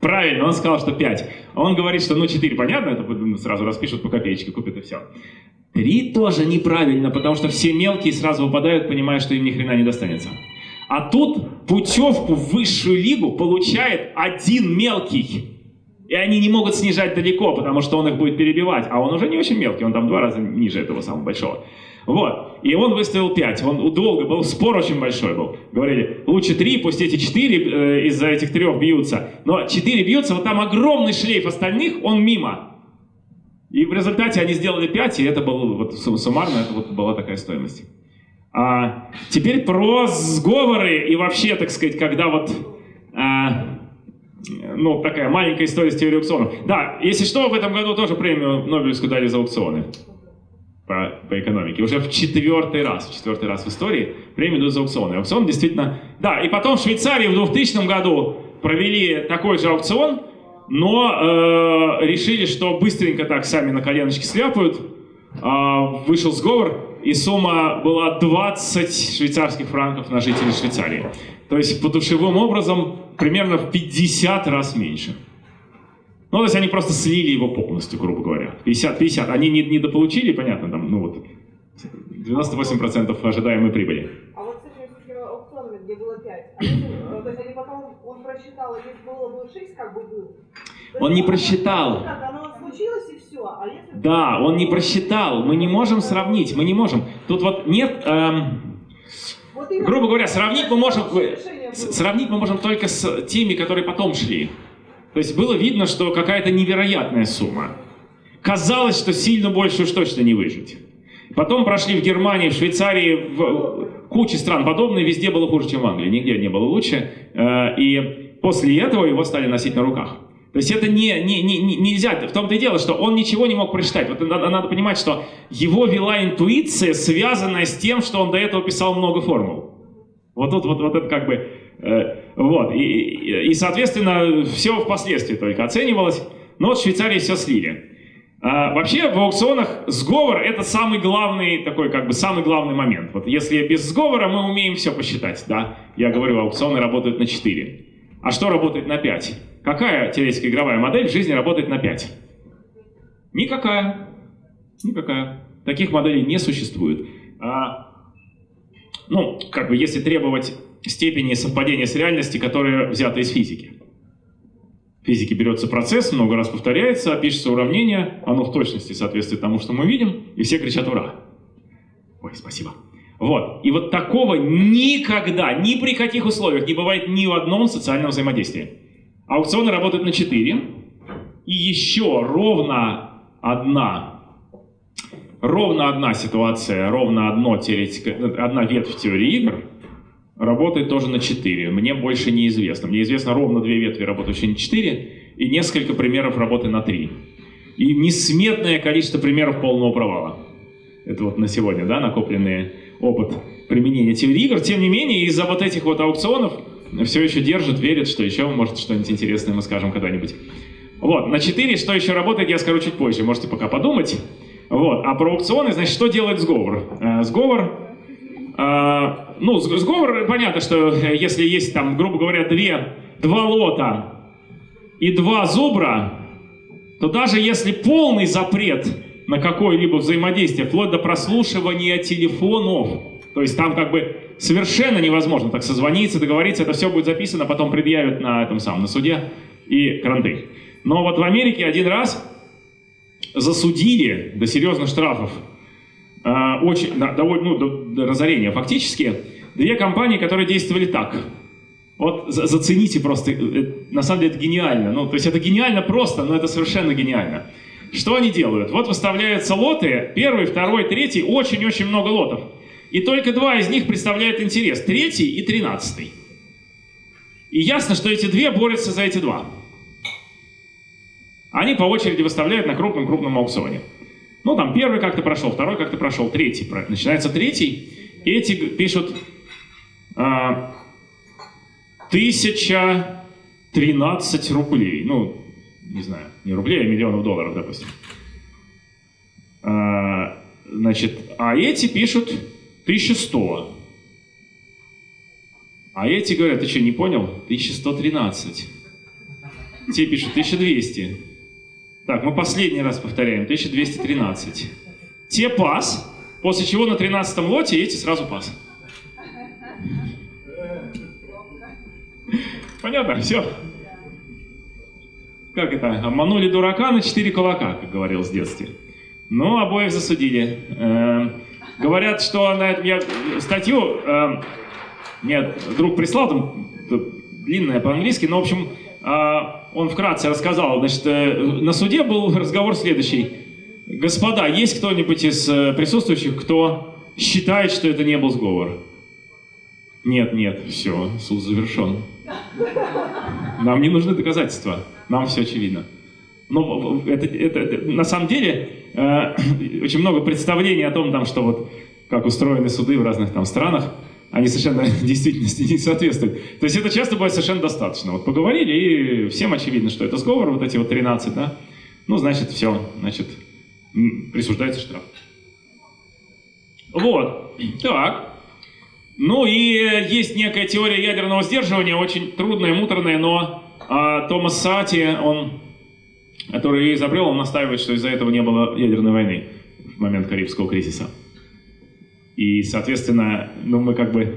Правильно, он сказал, что 5. Он говорит, что ну 4 понятно, это ну, сразу распишут по копеечке, купят и все. 3 тоже неправильно, потому что все мелкие сразу выпадают, понимая, что им ни хрена не достанется. А тут путевку в высшую лигу получает один мелкий. И они не могут снижать далеко, потому что он их будет перебивать. А он уже не очень мелкий, он там два раза ниже этого самого большого. Вот. И он выставил 5. Он долго был, спор очень большой был. Говорили, лучше 3, пусть эти 4 э, из-за этих трех бьются. Но 4 бьются, вот там огромный шлейф остальных, он мимо. И в результате они сделали 5, и это было вот суммарно, это вот была такая стоимость. А, теперь про сговоры и вообще, так сказать, когда вот... А, ну, такая маленькая история с теорией аукционов. Да, если что, в этом году тоже премию Нобелевскую дали за аукционы по, по экономике. Уже в четвертый раз, в четвертый раз в истории премию дают за аукционы. Аукцион действительно... Да, и потом в Швейцарии в 2000 году провели такой же аукцион, но э, решили, что быстренько так сами на коленочки сляпают. Э, вышел сговор, и сумма была 20 швейцарских франков на жителей Швейцарии. То есть по душевым образом примерно в 50 раз меньше. Ну, то есть они просто слили его полностью, грубо говоря. 50-50. Они не, недополучили, понятно, там, ну вот, 98% ожидаемой прибыли. А вот с этими аукционами, где было 5, они, э, то есть они потом, он просчитал, если было бы 6, как бы был. Он не просчитал. Оно случилось и все. А. Да, он не просчитал. Мы не можем сравнить, мы не можем. Тут вот нет... Эм, грубо говоря, сравнить мы можем... Сравнить мы можем только с теми, которые потом шли. То есть было видно, что какая-то невероятная сумма. Казалось, что сильно больше уж точно не выжить. Потом прошли в Германии, в Швейцарии, в куче стран подобные, везде было хуже, чем в Англии, нигде не было лучше. Э, и после этого его стали носить на руках. То есть это не, не, не, нельзя, в том-то и дело, что он ничего не мог прочитать. Вот надо, надо понимать, что его вела интуиция, связанная с тем, что он до этого писал много формул. Вот тут вот, вот это как бы Э, вот. И, и, и, соответственно, все впоследствии только оценивалось. Но вот в Швейцарии все слили. А, вообще в аукционах сговор это самый главный такой как бы самый главный момент. Вот если без сговора мы умеем все посчитать, да? Я говорю, аукционы работают на 4. А что работает на 5? Какая теоретическая игровая модель в жизни работает на 5? Никакая. Никакая. Таких моделей не существует. А, ну, как бы если требовать степени совпадения с реальностью, которые взяты из физики. В физике берется процесс, много раз повторяется, пишется уравнение, оно в точности соответствует тому, что мы видим, и все кричат «Ура!». Ой, спасибо. Вот. И вот такого никогда, ни при каких условиях не бывает ни в одном социальном взаимодействии. Аукционы работают на 4, и еще ровно одна, ровно одна ситуация, ровно одно теоретика, одна ветвь теории игр – работает тоже на 4. Мне больше неизвестно. Мне известно ровно две ветви, работающие на 4, и несколько примеров работы на 3. И несметное количество примеров полного провала. Это вот на сегодня, да, накопленный опыт применения теории игр. Тем не менее, из-за вот этих вот аукционов все еще держит, верит, что еще может что-нибудь интересное мы скажем когда-нибудь. Вот, на 4, что еще работает, я скажу чуть позже, можете пока подумать. Вот, а про аукционы, значит, что делает сговор? Э, сговор а, ну, сговор, понятно, что э, если есть там, грубо говоря, две, два лота и два зубра, то даже если полный запрет на какое-либо взаимодействие, вплоть до прослушивания телефонов, то есть там как бы совершенно невозможно так созвониться, договориться, это все будет записано, потом предъявят на этом самом, на суде и кранты. Но вот в Америке один раз засудили до серьезных штрафов а, очень, да, довольно, ну, до, до разорения фактически, две компании, которые действовали так. Вот за, зацените просто, э, э, на самом деле это гениально. Ну, то есть это гениально просто, но это совершенно гениально. Что они делают? Вот выставляются лоты, первый, второй, третий, очень-очень много лотов. И только два из них представляют интерес, третий и тринадцатый. И ясно, что эти две борются за эти два. Они по очереди выставляют на крупном-крупном аукционе. Ну, там первый как-то прошел, второй как-то прошел, третий. Начинается третий, эти пишут а, 1013 рублей. Ну, не знаю, не рублей, а миллионов долларов, допустим. А, значит, а эти пишут 1100. А эти говорят, ты что, не понял? 1113. Те пишут 1200. Так, мы последний раз повторяем. 1213. Те пас, после чего на 13 лоте эти сразу пас. Понятно? Все. Как это? Обманули дурака на 4 кулака, как говорил с детства. Но обоих засудили. Говорят, что на этом я статью э, мне друг прислал, там длинная по-английски, но, в общем, э, он вкратце рассказал. Значит, э, на суде был разговор следующий. Господа, есть кто-нибудь из э, присутствующих, кто считает, что это не был сговор? Нет, нет, все, суд завершен. Нам не нужны доказательства, нам все очевидно. Но это, это, это- на самом деле э, очень много представлений о том, там, что вот как устроены суды в разных там странах, они совершенно действительности не соответствуют. То есть это часто бывает совершенно достаточно. Вот поговорили, и всем очевидно, что это сговор, вот эти вот 13, да? Ну, значит, все, значит, присуждается штраф. Вот, так. Ну и есть некая теория ядерного сдерживания, очень трудная, муторная, но а, Томас Сати, он, который изобрел, он настаивает, что из-за этого не было ядерной войны в момент Карибского кризиса. И, соответственно, ну мы как бы,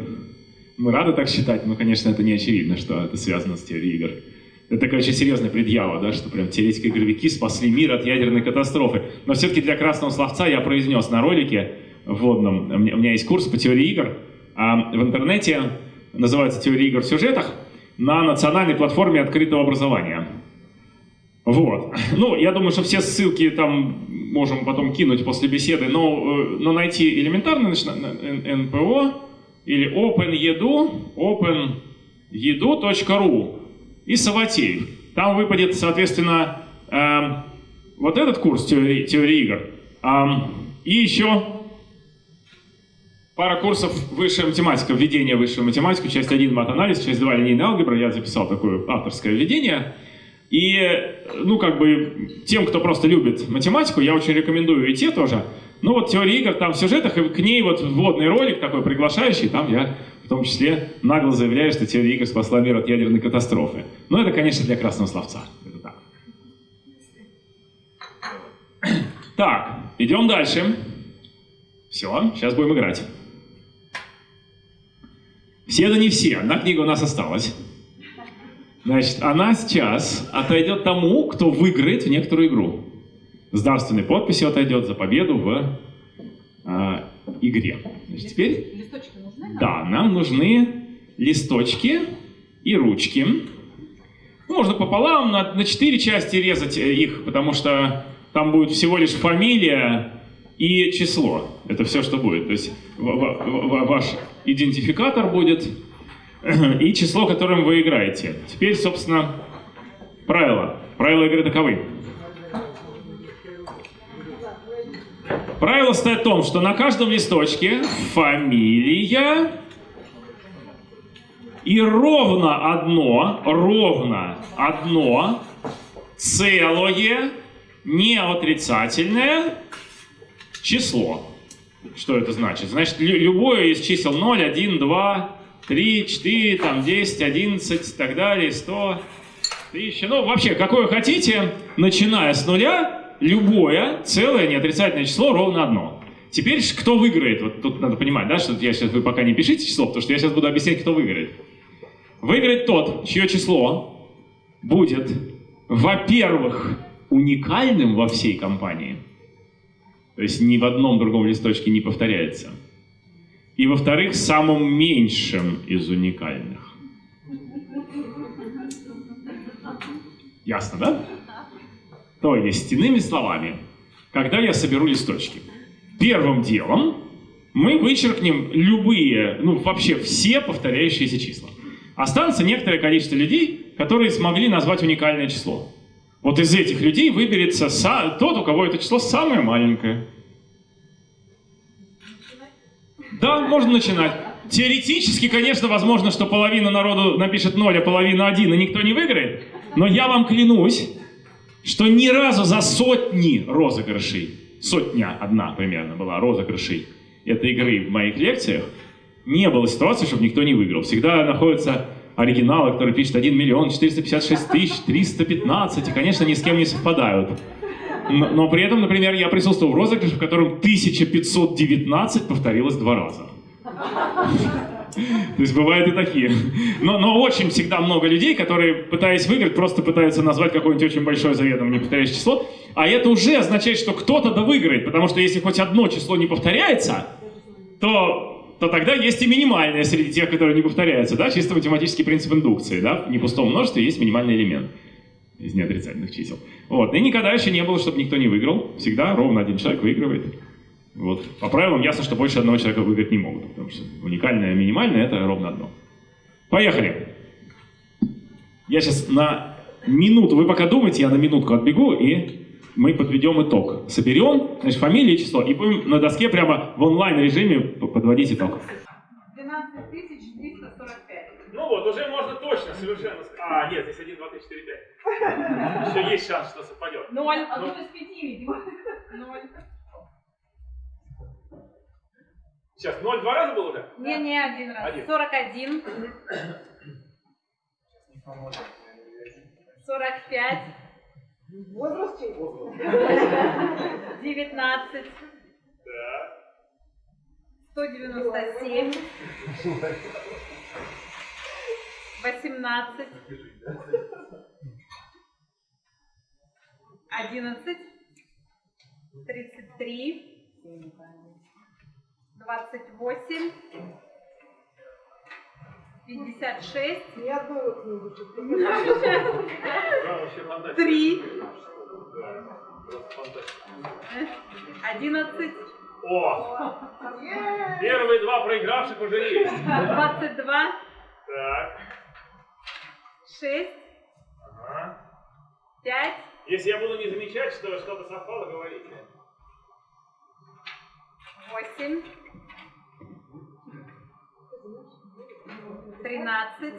мы рады так считать, но, конечно, это не очевидно, что это связано с теорией игр. Это такая очень серьезная предъява, да, что прям теоретики игровики спасли мир от ядерной катастрофы. Но все-таки для красного словца я произнес на ролике вводном, у меня есть курс по теории игр, а в интернете называется «Теория игр в сюжетах» на национальной платформе открытого образования. Вот. Ну, я думаю, что все ссылки там можем потом кинуть после беседы, но, э, но найти на НПО или OpenEdu, openedu.ru и Саватеев. Там выпадет, соответственно, эм, вот этот курс теории, теории игр. Ам, и еще пара курсов высшая математика, введение в высшую математику, часть 1 мат-анализ, часть 2 линейная алгебра. Я записал такое авторское введение. И, ну, как бы, тем, кто просто любит математику, я очень рекомендую идти тоже. Ну, вот теория игр там в сюжетах, и к ней вот вводный ролик такой приглашающий, там я в том числе нагло заявляю, что теория игр спасла мир от ядерной катастрофы. Но это, конечно, для красного словца. Это так. Так, идем дальше. Все, сейчас будем играть. Все да не все, одна книга у нас осталась. Значит, она сейчас отойдет тому, кто выиграет в некоторую игру. С дарственной подписью отойдет за победу в а, игре. Значит, теперь, Листочки нужны? да, нам нужны листочки и ручки. Можно пополам на, на четыре части резать э, их, потому что там будет всего лишь фамилия и число. Это все, что будет. То есть ва- ва- ва- ваш идентификатор будет и число, которым вы играете. Теперь, собственно, правила. Правила игры таковы. Правило стоит в том, что на каждом листочке фамилия и ровно одно, ровно одно целое, не отрицательное число. Что это значит? Значит, лю- любое из чисел 0, 1, 2, 3, 4, там, 10, 11 и так далее, 100, 1000. Ну, вообще, какое хотите, начиная с нуля, любое целое неотрицательное число ровно одно. Теперь кто выиграет? Вот тут надо понимать, да, что я сейчас, вы пока не пишите число, потому что я сейчас буду объяснять, кто выиграет. Выиграет тот, чье число будет, во-первых, уникальным во всей компании. То есть ни в одном другом листочке не повторяется. И во-вторых, самым меньшим из уникальных. Ясно, да? То есть, иными словами, когда я соберу листочки, первым делом мы вычеркнем любые, ну вообще все повторяющиеся числа. Останется некоторое количество людей, которые смогли назвать уникальное число. Вот из этих людей выберется тот, у кого это число самое маленькое. Да, можно начинать. Теоретически, конечно, возможно, что половина народу напишет 0, а половина 1, и никто не выиграет. Но я вам клянусь, что ни разу за сотни розыгрышей, сотня одна примерно была розыгрышей этой игры в моих лекциях, не было ситуации, чтобы никто не выиграл. Всегда находится оригиналы, которые пишут 1 миллион 456 тысяч 315, и, конечно, ни с кем не совпадают. Но, при этом, например, я присутствовал в розыгрыше, в котором 1519 повторилось два раза. То есть бывают и такие. Но, но очень всегда много людей, которые, пытаясь выиграть, просто пытаются назвать какое-нибудь очень большое заведомо неповторяющее число. А это уже означает, что кто-то да выиграет, потому что если хоть одно число не повторяется, то, то тогда есть и минимальное среди тех, которые не повторяются. Да? Чисто математический принцип индукции. Да? В непустом множестве есть минимальный элемент из неотрицательных чисел. Вот. И никогда еще не было, чтобы никто не выиграл. Всегда ровно один человек выигрывает. Вот. По правилам ясно, что больше одного человека выиграть не могут, потому что уникальное минимальное это ровно одно. Поехали. Я сейчас на минуту, вы пока думаете, я на минутку отбегу, и мы подведем итог. Соберем, значит, фамилия и число, и будем на доске прямо в онлайн-режиме подводить итог. 12 345. Ну вот, уже можно точно, совершенно... А, нет, здесь 1, 2, 3, 4, 5. Еще есть шанс, что совпадет. Ноль. Одно из пяти, видимо. Ноль. Сейчас, 0 два раза был уже? Не, не один раз. Один. 41. 45. Возраст чей? 19. Да. 197. 18. 11. 33. 28. 56. Ни одной вот не будет. Три. Одиннадцать. О! Первые два проигравших уже есть. Двадцать два. Так. Шесть. Ага. Пять. Если я буду не замечать, что что-то совпало, говорите. Восемь. Тринадцать.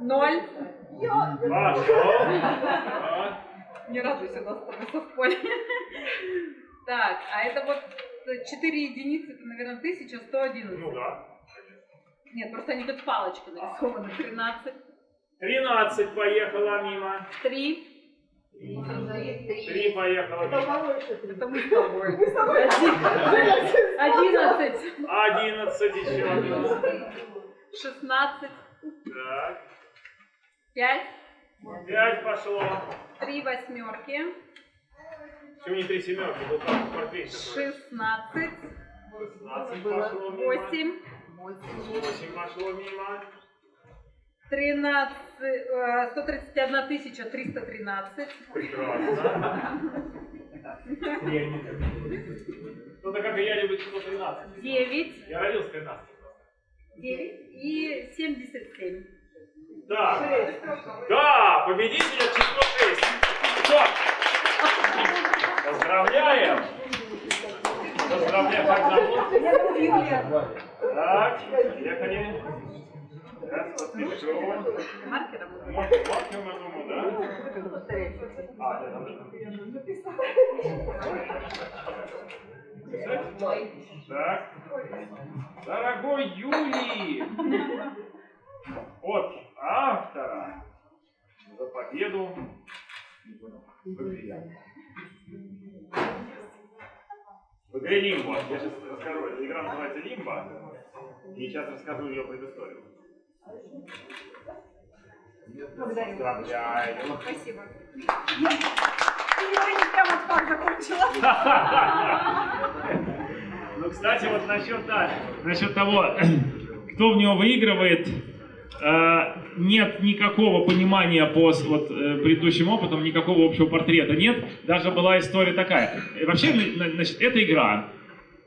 Ноль. Пошел. Так. Не радуйся, нас с совпали. Так, а это вот 4 единицы, это, наверное, 1111. Ну да. Нет, просто они как палочка нарисованы. 13. 13 поехала мимо. 3. Три поехала Это? Это мы с тобой. Мы с тобой. 11. 11 еще одна. 16. Так. 5. 5 пошло. 3 восьмерки. Почему не три семерки? Был там портфель такой. 16. 16 пошло мимо. 8. 8 пошло мимо. 13. э, 131 тысяча 313. Прекрасно. Кто-то, как и я, любит число 13. 9. Я родился 13. 9 и 77. Так. Да, победитель число 6. Все. Поздравляем. Поздравляем. Как зовут? Так, поехали. Сейчас подпишу. Маркером. Маркер, маркер, я думаю, да? А, да, там Так. Дорогой Юлий, от автора за победу в. В игре Лимбо. Я сейчас расскажу. Эта игра называется Лимбо. И сейчас расскажу ее предысторию. Поздравляю. Спасибо. Ну, кстати, вот насчет, да, насчет того, кто в него выигрывает, нет никакого понимания по вот, э, предыдущим опытам, никакого общего портрета нет. Даже была история такая. Э, Вообще, на- значит, это игра.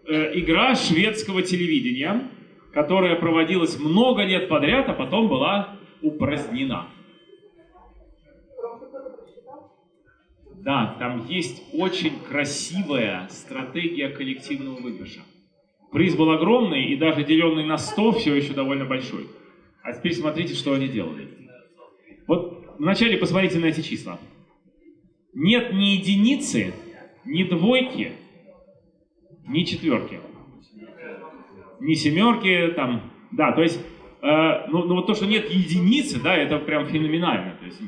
Э, игра шведского телевидения, которая проводилась много лет подряд, а потом была упразднена. Да, там есть очень красивая стратегия коллективного выигрыша. Приз был огромный, и даже деленный на 100 все еще довольно большой. А теперь смотрите, что они делали. Вот вначале посмотрите на эти числа. Нет ни единицы, ни двойки, ни четверки. Ни семерки, там, Да, то есть, э, ну, ну вот то, что нет единицы, да, это прям феноменально. То есть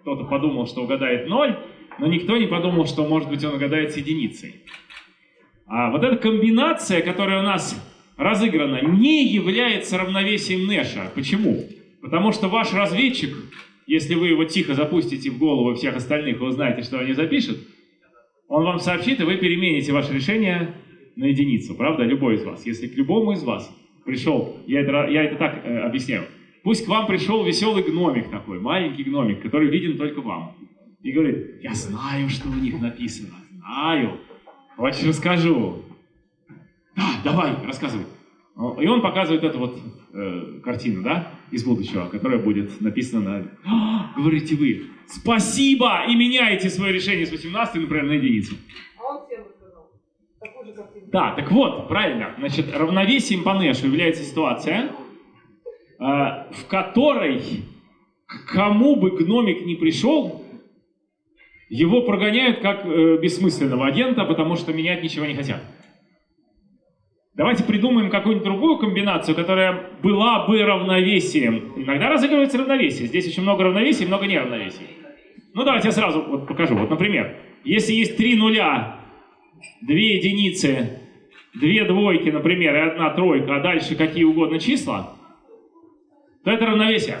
кто-то подумал, что угадает ноль, но никто не подумал, что, может быть, он угадает с единицей. А вот эта комбинация, которая у нас разыграна, не является равновесием Нэша. Почему? Потому что ваш разведчик, если вы его тихо запустите в голову всех остальных, вы узнаете, что они запишут, он вам сообщит, и вы перемените ваше решение на единицу, правда, любой из вас. Если к любому из вас пришел, я это, я это так э, объясняю, пусть к вам пришел веселый гномик такой, маленький гномик, который виден только вам, и говорит, я знаю, что у них написано, знаю, хочешь расскажу? Да, давай, рассказывай. И он показывает эту вот э, картину, да, из будущего, которая будет написана на... «А, говорите вы, спасибо! И меняете свое решение с 18, например, на единицу. А он всем рассказал. Такую же картину. Да, так вот, правильно. Значит, равновесием по Нэшу является ситуация, э, в которой к кому бы гномик не пришел, его прогоняют как э, бессмысленного агента, потому что менять ничего не хотят. Давайте придумаем какую-нибудь другую комбинацию, которая была бы равновесием. Иногда разыгрывается равновесие. Здесь очень много равновесий, много неравновесий. Ну давайте я сразу вот покажу. Вот, например, если есть три нуля, две единицы, две двойки, например, и одна тройка, а дальше какие угодно числа, то это равновесие.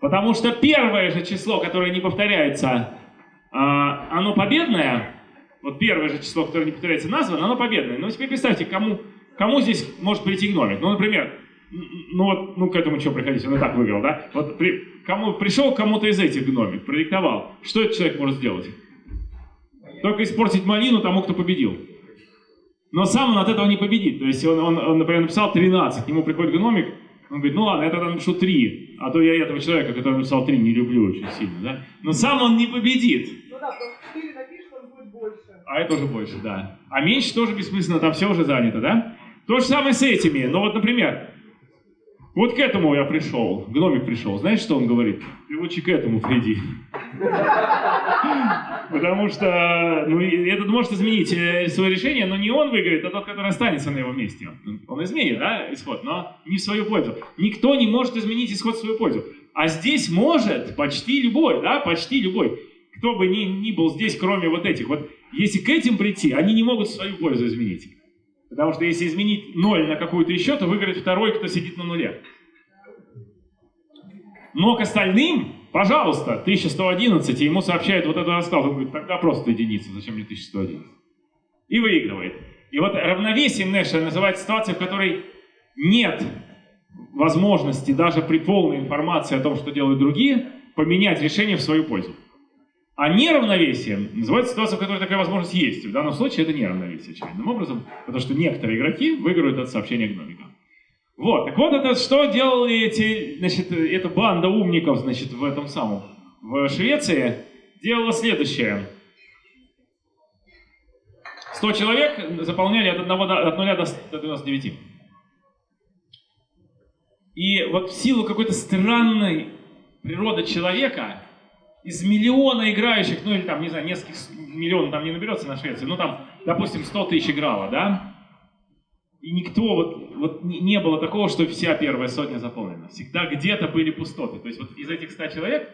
Потому что первое же число, которое не повторяется, а, оно победное, вот первое же число, которое не повторяется, названо, оно победное. Но теперь представьте, кому, кому здесь может прийти гномик. Ну, например, ну вот, ну к этому что приходить, он и так выиграл, да? Вот при, кому, пришел кому-то из этих гномик, продиктовал. Что этот человек может сделать? Только испортить малину тому, кто победил. Но сам он от этого не победит. То есть он, он, он например, написал 13, к нему приходит гномик, он говорит, ну ладно, я тогда напишу 3, а то я этого человека, который написал 3, не люблю очень сильно, да? Но сам он не победит. Ну да, потому что 4 напишешь, он будет больше. А это уже больше, да. А меньше тоже бессмысленно, там все уже занято, да? То же самое с этими. Но вот, например, вот к этому я пришел, гномик пришел. Знаешь, что он говорит? Ты лучше к этому приди. Потому что ну, этот может изменить э, свое решение, но не он выиграет, а тот, который останется на его месте. Он изменит, да, исход, но не в свою пользу. Никто не может изменить исход в свою пользу. А здесь может почти любой, да, почти любой. Кто бы ни, ни был здесь, кроме вот этих. Вот если к этим прийти, они не могут свою пользу изменить. Потому что если изменить ноль на какую-то еще, то выиграет второй, кто сидит на нуле. Но к остальным, пожалуйста, 1111, и ему сообщают вот эту расклад. Он говорит, тогда просто единица, зачем мне 1111? И выигрывает. И вот равновесием Нэша называется ситуация, в которой нет возможности даже при полной информации о том, что делают другие, поменять решение в свою пользу. А неравновесием называется ситуация, в которой такая возможность есть. В данном случае это неравновесие, очевидным образом, потому что некоторые игроки выигрывают от сообщения гномика. Вот, так вот это что делали эти, значит, эта банда умников, значит, в этом самом, в Швеции, делала следующее. 100 человек заполняли от, 1 до, от 0 до, до 99. И вот в силу какой-то странной природы человека, из миллиона играющих, ну или там, не знаю, нескольких миллионов там не наберется на Швеции, ну там, допустим, 100 тысяч играло, да? И никто, вот, вот не было такого, что вся первая сотня заполнена. Всегда где-то были пустоты. То есть вот из этих 100 человек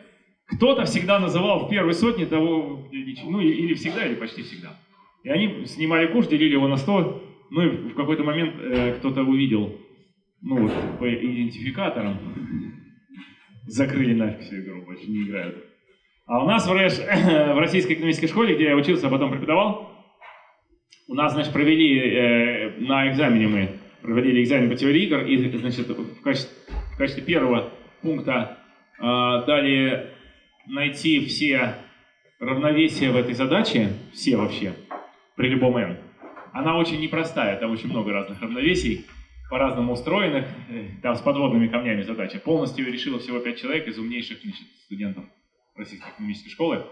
кто-то всегда называл в первой сотне того, ну или всегда, или почти всегда. И они снимали курс, делили его на 100, ну и в какой-то момент э, кто-то увидел, ну вот по идентификаторам, закрыли нафиг всю игру, больше не играют. А у нас в, РЭШ, в Российской экономической школе, где я учился, а потом преподавал, у нас, значит, провели э, на экзамене мы проводили экзамен по теории игр, и, значит, в качестве, в качестве первого пункта э, дали найти все равновесия в этой задаче, все вообще, при любом n. Она очень непростая, там очень много разных равновесий, по-разному устроенных, э, там с подводными камнями задача. Полностью решило всего 5 человек из умнейших значит, студентов Российской экономической школы.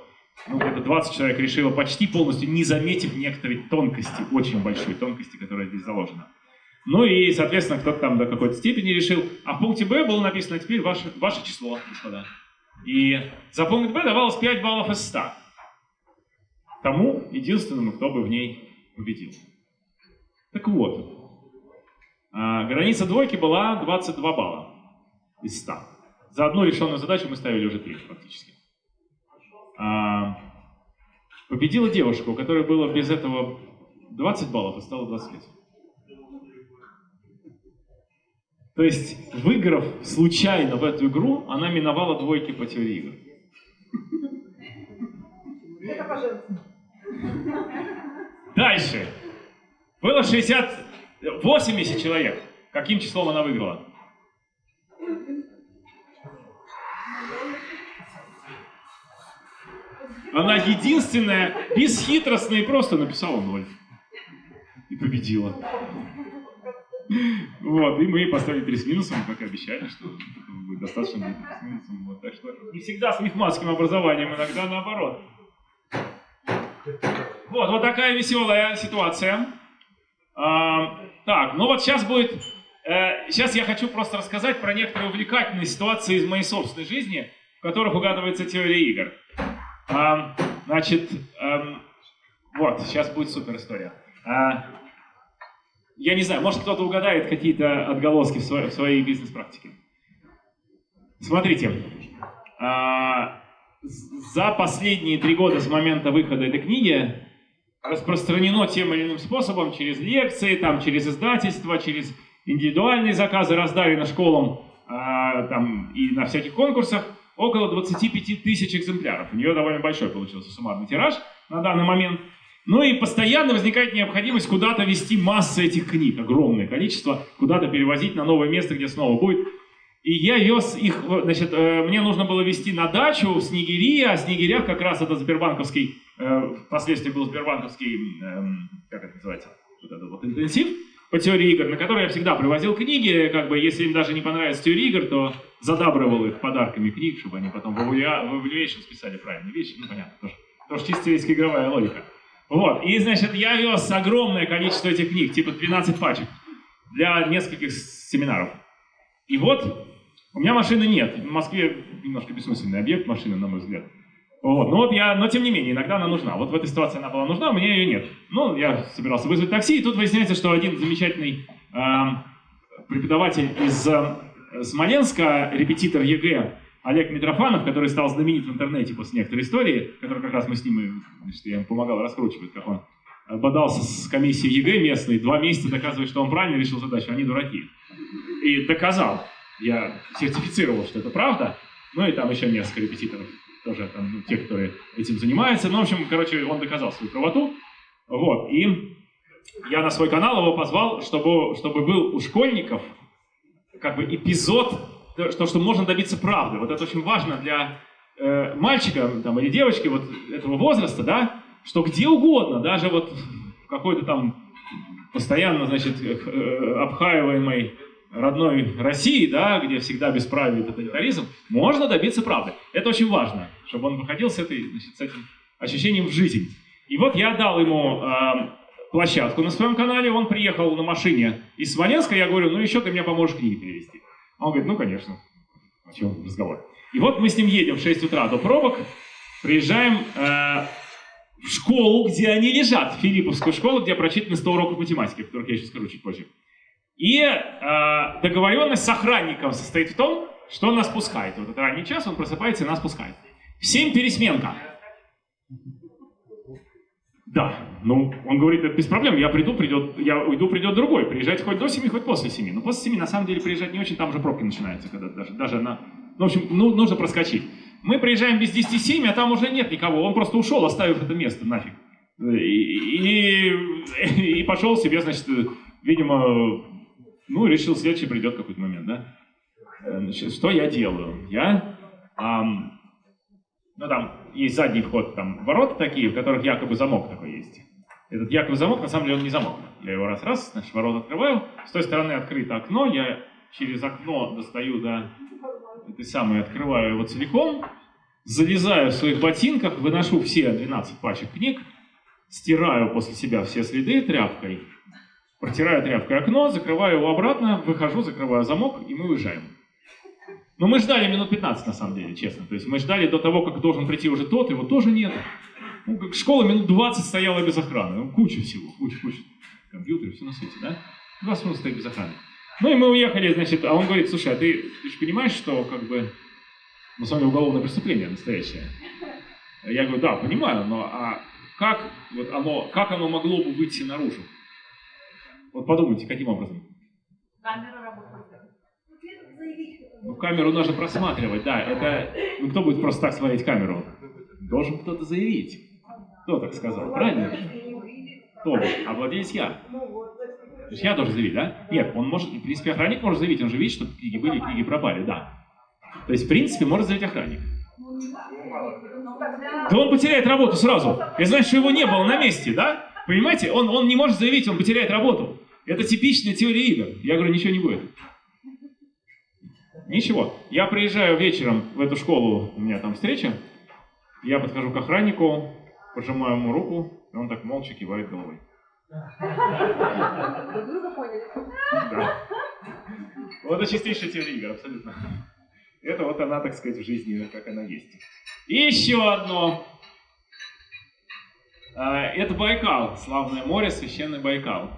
Ну, где-то 20 человек решило почти полностью, не заметив некоторые тонкости, очень большой тонкости, которая здесь заложена. Ну и, соответственно, кто-то там до какой-то степени решил. А в пункте Б было написано теперь ваше, ваше число, господа. И за пункт Б давалось 5 баллов из 100. Тому единственному, кто бы в ней победил. Так вот, А, граница двойки была 22 балла из 100. За одну решенную задачу мы ставили уже 3 фактически. А, победила девушка, у которой было без этого 20 баллов, и стало 25. То есть, выиграв случайно в эту игру, она миновала двойки по теории игр. Это пожалуйста. Дальше. Было 60, 80 человек. Каким числом она выиграла? Она единственная, бесхитростно и просто написала ноль. И победила. Вот, и мы поставили 3 с минусом, как и обещали, что будет достаточно будет 3 с минусом. Вот, так что не всегда с мехматским образованием, иногда наоборот. Вот, вот такая веселая ситуация. А, так, ну вот сейчас будет... э, сейчас я хочу просто рассказать про некоторые увлекательные ситуации из моей собственной жизни, в которых угадывается теория игр. А, значит, эм, вот, сейчас будет супер история. А, я не знаю, может кто-то угадает какие-то отголоски в своей, в своей бизнес-практике. Смотрите, а, за последние три года с момента выхода этой книги распространено тем или иным способом, через лекции, там, через издательства, через индивидуальные заказы, раздали на школам а, там, и на всяких конкурсах около 25 тысяч экземпляров. У нее довольно большой получился суммарный тираж на данный момент. Ну и постоянно возникает необходимость куда-то вести массы этих книг, огромное количество, куда-то перевозить на новое место, где снова будет. И я вез их, значит, э, мне нужно было везти на дачу в Снегири, а Снегирях как раз это Сбербанковский, э, впоследствии был Сбербанковский, эм, как это называется, вот этот вот интенсив по теории игр, на который я всегда привозил книги, как бы, если им даже не понравится теория игр, то задабривал их подарками книг, чтобы они потом в evaluation списали правильные вещи, ну понятно, тоже, тоже чисто есть игровая логика. Вот, и, значит, я вез огромное количество этих книг, типа 12 пачек, для нескольких семинаров. И вот у меня машины нет. В Москве немножко бессмысленный объект машины, на мой взгляд. Вот. Но вот я, но тем не менее, иногда она нужна. Вот в этой ситуации она была нужна, у меня ее нет. Ну, я собирался вызвать такси, и тут выясняется, что один замечательный эм, преподаватель из э, Смоленска, репетитор ЕГЭ, Олег Митрофанов, который стал знаменит в интернете после некоторой истории, который как раз мы с ним, значит, я ему помогал раскручивать, как он бодался с комиссией ЕГЭ местной, два месяца доказывает, что он правильно решил задачу, они дураки. И доказал. Я сертифицировал, что это правда. Ну и там еще несколько репетиторов, тоже там, ну, те, которые этим занимаются. Ну, в общем, короче, он доказал свою правоту. Вот. И я на свой канал его позвал, чтобы, чтобы был у школьников как бы эпизод, то, что, можно добиться правды. Вот это очень важно для э, мальчика там, или девочки вот этого возраста, да, что где угодно, даже вот в какой-то там постоянно, значит, э, обхаиваемой родной России, да, где всегда бесправие и тоталитаризм, можно добиться правды. Это очень важно, чтобы он выходил с, этой, значит, с этим ощущением в жизнь. И вот я дал ему э, площадку на своем канале, он приехал на машине из Смоленска, я говорю, ну еще ты мне поможешь книги перевести. Он говорит, ну конечно, о чем разговор. И вот мы с ним едем в 6 утра до пробок, приезжаем э, в школу, где они лежат, в Филипповскую школу, где прочитаны 100 уроков математики, о которых я еще скажу чуть позже. И э, договоренность с охранником состоит в том, что он нас пускает. Вот это ранний час, он просыпается и нас пускает. В 7 пересменка. Да, ну, он говорит, это без проблем, я приду, придет, я уйду, придет другой. Приезжайте хоть до 7, хоть после 7. Но после 7, на самом деле, приезжать не очень, там уже пробки начинаются, когда даже, даже на... Ну, в общем, ну, нужно проскочить. Мы приезжаем без 10 7, а там уже нет никого. Он просто ушел, оставив это место нафиг. И, и, и пошел себе, значит, видимо, ну, решил, следующий придет какой-то момент, да? Значит, что я делаю? Я, ам, ну, там есть задний вход, там, ворота такие, в которых якобы замок такой есть. Этот якобы замок, на самом деле, он не замок. Я его раз-раз, значит, ворота открываю, с той стороны открыто окно, я через окно достаю до этой самой, открываю его целиком, залезаю в своих ботинках, выношу все 12 пачек книг, стираю после себя все следы тряпкой, протираю тряпкой окно, закрываю его обратно, выхожу, закрываю замок, и мы уезжаем. Но мы ждали минут 15, на самом деле, честно. То есть мы ждали до того, как должен прийти уже тот, его тоже нет. Ну, как школа минут 20 стояла без охраны. Ну, куча всего, куча, куча. Компьютеры, все на свете, да? Два минут стоит без охраны. Ну и мы уехали, значит, а он говорит, слушай, а ты, ты же понимаешь, что как бы на самом деле уголовное преступление настоящее? Я говорю, да, понимаю, но а как, вот оно, как оно могло бы выйти наружу? Вот подумайте, каким образом? Камера работает. Ну, камеру нужно просматривать, да. Это, ну, кто будет просто так смотреть камеру? Должен кто-то заявить. Кто так сказал, правильно? Кто? А владелец я. То есть я должен заявить, да? Нет, он может, в принципе, охранник может заявить, он же видит, что книги были, книги пропали, да. То есть, в принципе, может заявить охранник. Да он потеряет работу сразу. Это значит, что его не было на месте, да? Понимаете? Он, он не может заявить, он потеряет работу. Это типичная теория игр. Я говорю, ничего не будет. Ничего. Я приезжаю вечером в эту школу, у меня там встреча. Я подхожу к охраннику, пожимаю ему руку, и он так молча кивает головой. Да. Вот это чистейшая теория игр, абсолютно. Это вот она, так сказать, в жизни, как она есть. И еще одно. А, Это Байкал, славное море, священный Байкал.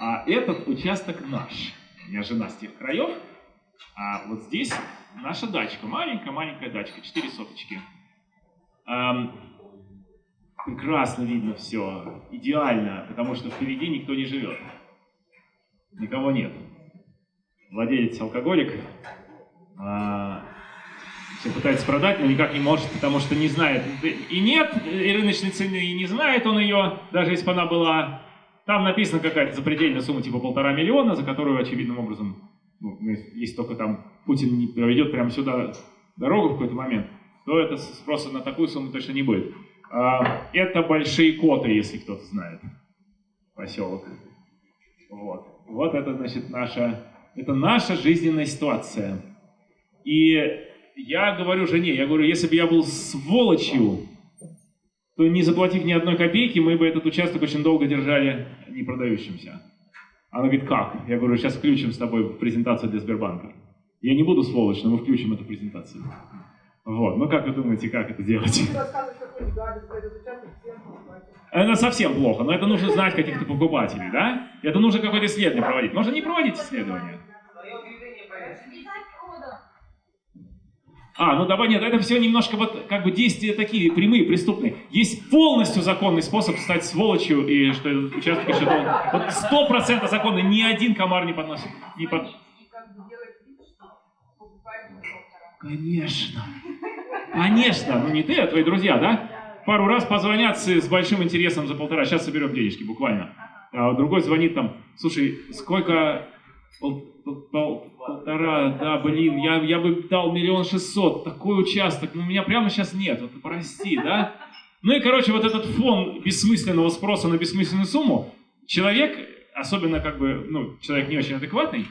А этот участок наш. У меня жена с тех краев. А вот здесь наша дачка, маленькая-маленькая дачка, 4 соточки. Ам, прекрасно видно все, идеально, потому что впереди никто не живет. Никого нет. Владелец алкоголик. а, все пытается продать, но никак не может, потому что не знает. И нет и рыночной цены, и не знает он ее, даже если бы она была. Там написана какая-то запредельная сумма, типа полтора миллиона, за которую очевидным образом, ну, если только там Путин не проведет прямо сюда дорогу в какой-то момент, то это спроса на такую сумму точно не будет. А, Это большие коты, если кто-то знает. Поселок. Вот. Вот это, значит, наша, это наша жизненная ситуация. И я говорю жене, я говорю, если бы я был сволочью, то не заплатив ни одной копейки, мы бы этот участок очень долго держали не продающимся. Она говорит, как? Я говорю, сейчас включим с тобой презентацию для Сбербанка. Я не буду сволочь, но мы включим эту презентацию. Вот, ну как вы думаете, как это делать? Это совсем плохо, но это нужно знать каких-то покупателей, да? Это нужно какое-то исследование проводить. Можно не проводить исследование. А, ну давай, нет, это все немножко вот как бы действия такие прямые, преступные. Есть полностью законный способ стать сволочью, и что этот участок еще должен... Вот сто процентов законный, ни один комар не подносит. Не под... Конечно. Конечно. Ну не ты, а твои друзья, да? Пару раз позвонят с, с большим интересом за полтора. Сейчас соберем денежки, буквально. А другой звонит там, слушай, сколько... Пол- пол- пол- полтора, да, блин, я, я бы дал миллион шестьсот, такой участок, но у меня прямо сейчас нет, вот прости, да? Ну и, короче, вот этот фон бессмысленного спроса на бессмысленную сумму, человек, особенно как бы, ну, человек не очень адекватный,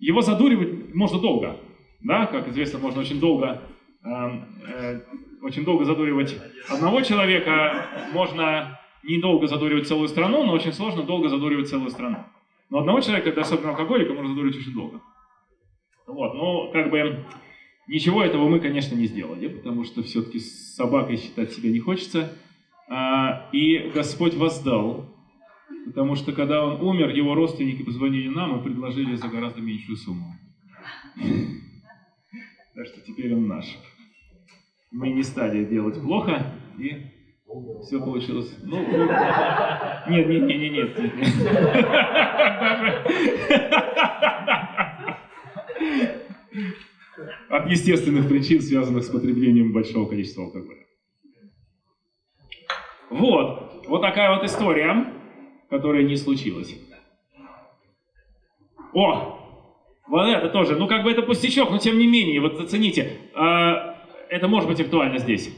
его задуривать можно долго, да, как известно, можно очень долго, эм, э, очень долго задуривать одного человека, можно недолго задуривать целую страну, но очень сложно долго задуривать целую страну. Но одного человека, особенно алкоголика, можно задуривать очень долго. Вот, но как бы ничего этого мы, конечно, не сделали, потому что все-таки с собакой считать себя не хочется. А, и Господь воздал, потому что когда он умер, его родственники позвонили нам и предложили за гораздо меньшую сумму. Так что теперь он наш. Мы не стали делать плохо, и все получилось. Ну, ну, нет, нет, нет, нет, нет. От естественных причин, связанных с потреблением большого количества алкоголя. Вот, вот такая вот история, которая не случилась. О, вот это тоже, ну как бы это пустячок, но тем не менее, вот зацените, а, это может быть актуально здесь.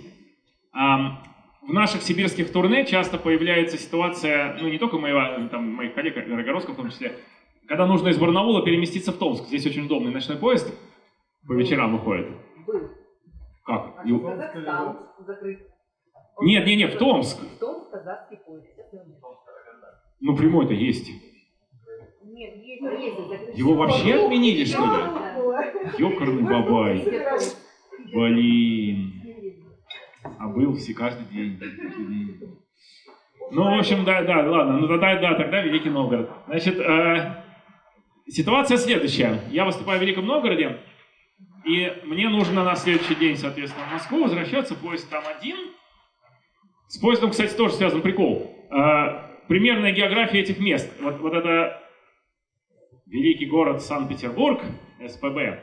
В наших сибирских турне часто появляется ситуация, ну не только моего, там, моих коллег, Рогородского в том числе, когда нужно из Барнаула переместиться в Томск. Здесь очень удобный ночной поезд по вечерам выходит. Был. Как? А И- Казахстан закрыт. Нет, нет, нет, в Томск. В Томск казахский поезд. Ну прямой-то есть. Нет, есть, есть. Его вообще отменили, что ли? Да. Ёкарный бабай. Блин. А был все каждый день. Ну, в общем, да, да, ладно, ну тогда, да, тогда Великий Новгород. Значит, э, ситуация следующая. Я выступаю в Великом Новгороде, и мне нужно на следующий день, соответственно, в Москву возвращаться, поезд там один. С поездом, кстати, тоже связан прикол. Э, примерная география этих мест. Вот, вот это великий город Санкт-Петербург, СПБ.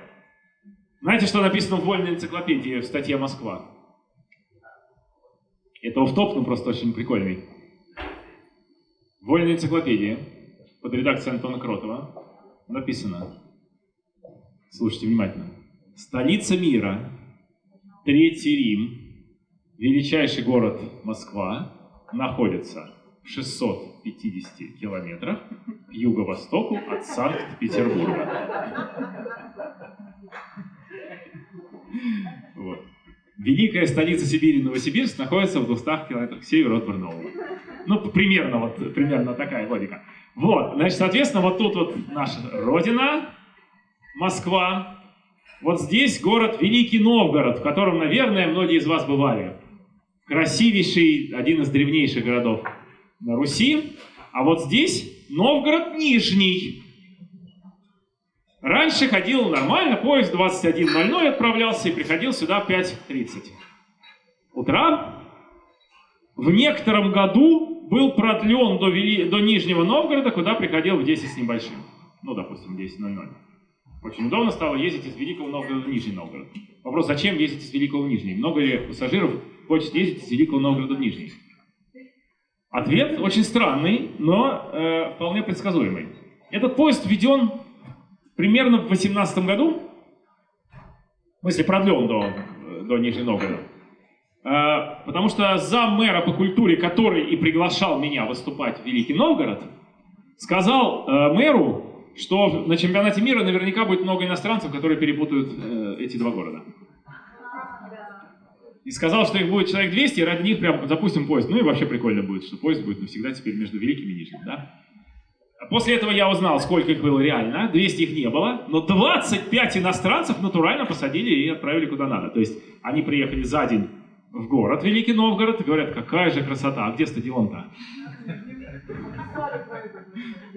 Знаете, что написано в вольной энциклопедии в статье «Москва»? Это офф-топ, ну просто очень прикольный. В вольной энциклопедии под редакцией Антона Кротова. Написано, слушайте внимательно, столица мира, Третий Рим, величайший город Москва, находится в 650 километрах к юго-востоку от Санкт-Петербурга. Великая столица Сибири, Новосибирск, находится в 200 километрах к северу от Барнаула. Ну, примерно, вот, примерно такая логика. Вот, значит, соответственно, вот тут вот наша родина, Москва. Вот здесь город Великий Новгород, в котором, наверное, многие из вас бывали. Красивейший, один из древнейших городов на Руси. А вот здесь Новгород Нижний. Раньше ходил нормально, поезд 21.00 отправлялся и приходил сюда в 5.30 утра. В некотором году был продлен до, Вели... до Нижнего Новгорода, куда приходил в 10 с небольшим. Ну, допустим, 10.00. Очень удобно стало ездить из Великого Новгорода в Нижний Новгород. Вопрос, зачем ездить из Великого в Нижний? Много ли пассажиров хочет ездить из Великого Новгорода в Нижний? Ответ очень странный, но э, вполне предсказуемый. Этот поезд введен примерно в 18 году, в смысле продлен до, до Нижнего Новгорода, э, потому что за мэра по культуре, который и приглашал меня выступать в Великий Новгород, сказал э, мэру, что на чемпионате мира наверняка будет много иностранцев, которые перепутают э, эти два города. И сказал, что их будет человек 200, и ради них прям запустим поезд. Ну и вообще прикольно будет, что поезд будет навсегда теперь между Великим и Нижним, да? После этого я узнал, сколько их было реально. 200 их не было, но 25 иностранцев натурально посадили и отправили куда надо. То есть они приехали за день в город Великий Новгород и говорят, какая же красота, а где стадион-то?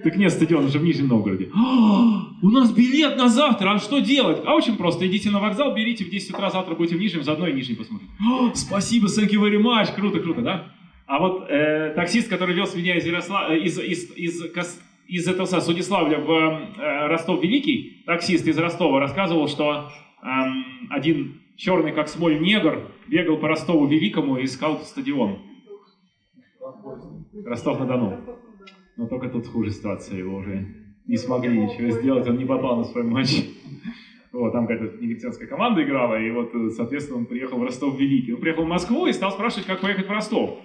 Так нет, стадион уже в Нижнем Новгороде. «А, у нас билет на завтра, а что делать? А очень просто, идите на вокзал, берите в 10 утра, завтра будете в Нижнем, заодно и Нижний посмотрите. «А, спасибо, thank you very much, круто, круто, да? А вот э, таксист, который вез меня из, Ярослав... э, из, из, из, из, из этого с Удиславля в э, Ростов-Великий, таксист из Ростова рассказывал, что э, один черный как смоль негр бегал по Ростову-Великому и искал стадион. Ростов-на-Дону. Но только тут хуже ситуация, его уже не смогли ничего сделать, он не попал на свой матч. Вот, там какая-то негритянская команда играла, и вот, соответственно, он приехал в Ростов-Великий. Он приехал в Москву и стал спрашивать, как поехать в Ростов.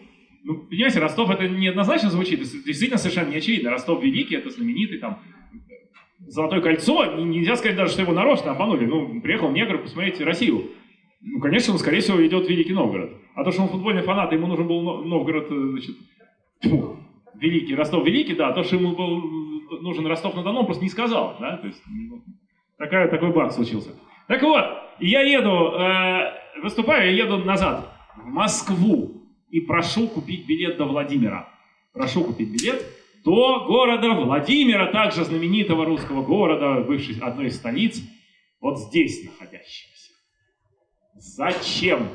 Ну, понимаете, Ростов это неоднозначно звучит, действительно совершенно не очевидно. Ростов Великий, это знаменитый там Золотое кольцо, нельзя сказать даже, что его нарочно обманули. Ну, приехал негр посмотреть Россию. Ну, конечно, он, скорее всего, идет в Великий Новгород. А то, что он футбольный фанат, ему нужен был Новгород, значит, тьфу, Великий, Ростов Великий, да, то, что ему был нужен Ростов-на-Дону, он просто не сказал, да, то есть ну, такая, такой баг случился. Так вот, я еду, э, выступаю, я еду назад, в Москву, и прошу купить билет до Владимира. Прошу купить билет до города Владимира, также знаменитого русского города, бывшей одной из столиц, вот здесь находящегося. Зачем?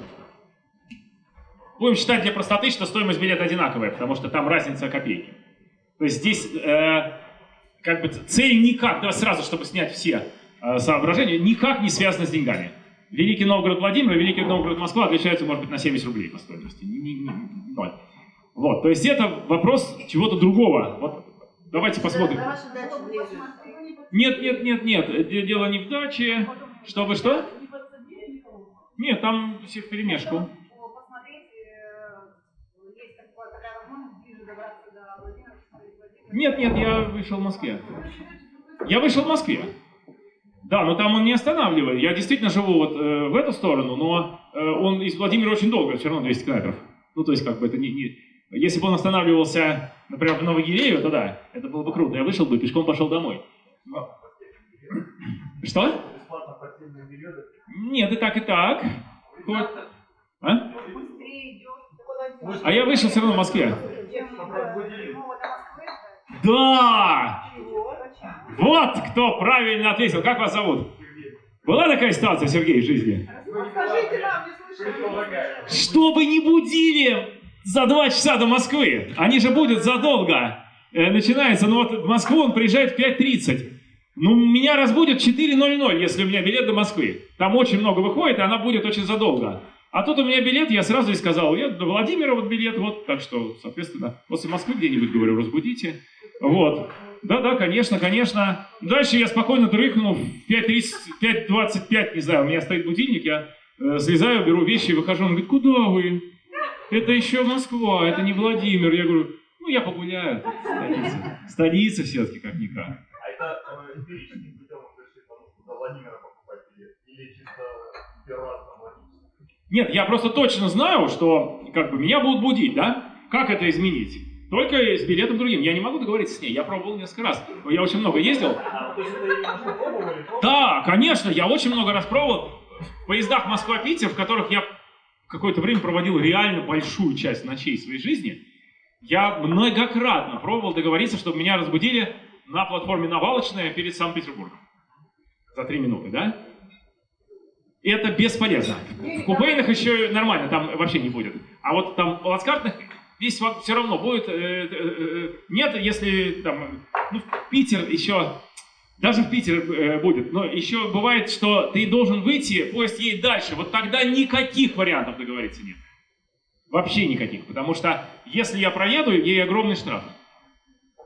Будем считать для простоты, что стоимость билета одинаковая, потому что там разница копейки. То есть здесь э, как бы цель никак, давай сразу, чтобы снять все э, соображения, никак не связана с деньгами. Великий Новгород Владимир и Великий Новгород Москва отличаются, может быть, на 70 рублей по стоимости. Ноль. Вот, то есть это вопрос чего-то другого. Вот давайте посмотрим. Нет, нет, нет, нет, дело не в даче. Что вы что? Нет, там все в перемешку. Нет, нет, я вышел в Москве. Я вышел в Москве. Да, но там он не останавливает. Я действительно живу вот э, в эту сторону, но э, он из Владимира очень долго, все равно 200 километров. Ну, то есть, как бы это не... не... Если бы он останавливался, например, в Новогирееве, то да, это было бы круто. Я вышел бы, пешком пошел домой. Но... Что? Нет, и так, и так. А? а я вышел все равно в Москве. Да! Вот кто правильно ответил. Как вас зовут? Была такая ситуация, Сергей, в жизни? Скажите нам, не слышали. Чтобы не будили за два часа до Москвы. Они же будут задолго. Э, начинается, ну вот в Москву он приезжает в 5.30. Ну, меня разбудят в 4.00, если у меня билет до Москвы. Там очень много выходит, и она будет очень задолго. А тут у меня билет, я сразу и сказал, я до Владимира вот билет, вот, так что, соответственно, после Москвы где-нибудь, говорю, разбудите. Вот. Да-да, конечно, конечно. Дальше я спокойно дрыхнул, в 5.30, 5.25, не знаю, у меня стоит будильник, я э, слезаю, беру вещи, выхожу, он говорит, куда вы? Это еще Москва, это не Владимир. Я говорю, ну я погуляю, столица. Столица все-таки, как-никак. А это эмпирическим путем вы пришли, потому что до Владимира покупать билет? Или чисто там логически? Нет, я просто точно знаю, что как бы меня будут будить, да? Как это изменить? Только с билетом другим. Я не могу договориться с ней. Я пробовал несколько раз. Я очень много ездил. Да, конечно, я очень много раз пробовал в поездах Москва-Питер, в которых я какое-то время проводил реально большую часть ночей своей жизни. Я многократно пробовал договориться, чтобы меня разбудили на платформе Навалочная перед Санкт-Петербургом. За три минуты, да? Это бесполезно. В купейных еще нормально, там вообще не будет. А вот там в плацкартных здесь все равно будет... э, э, э, нет, если там... Ну, Питер еще... Даже в Питер будет. Но еще бывает, что ты должен выйти, поезд едет дальше. Вот тогда никаких вариантов договориться нет. Вообще никаких. Потому что если я проеду, ей огромный штраф.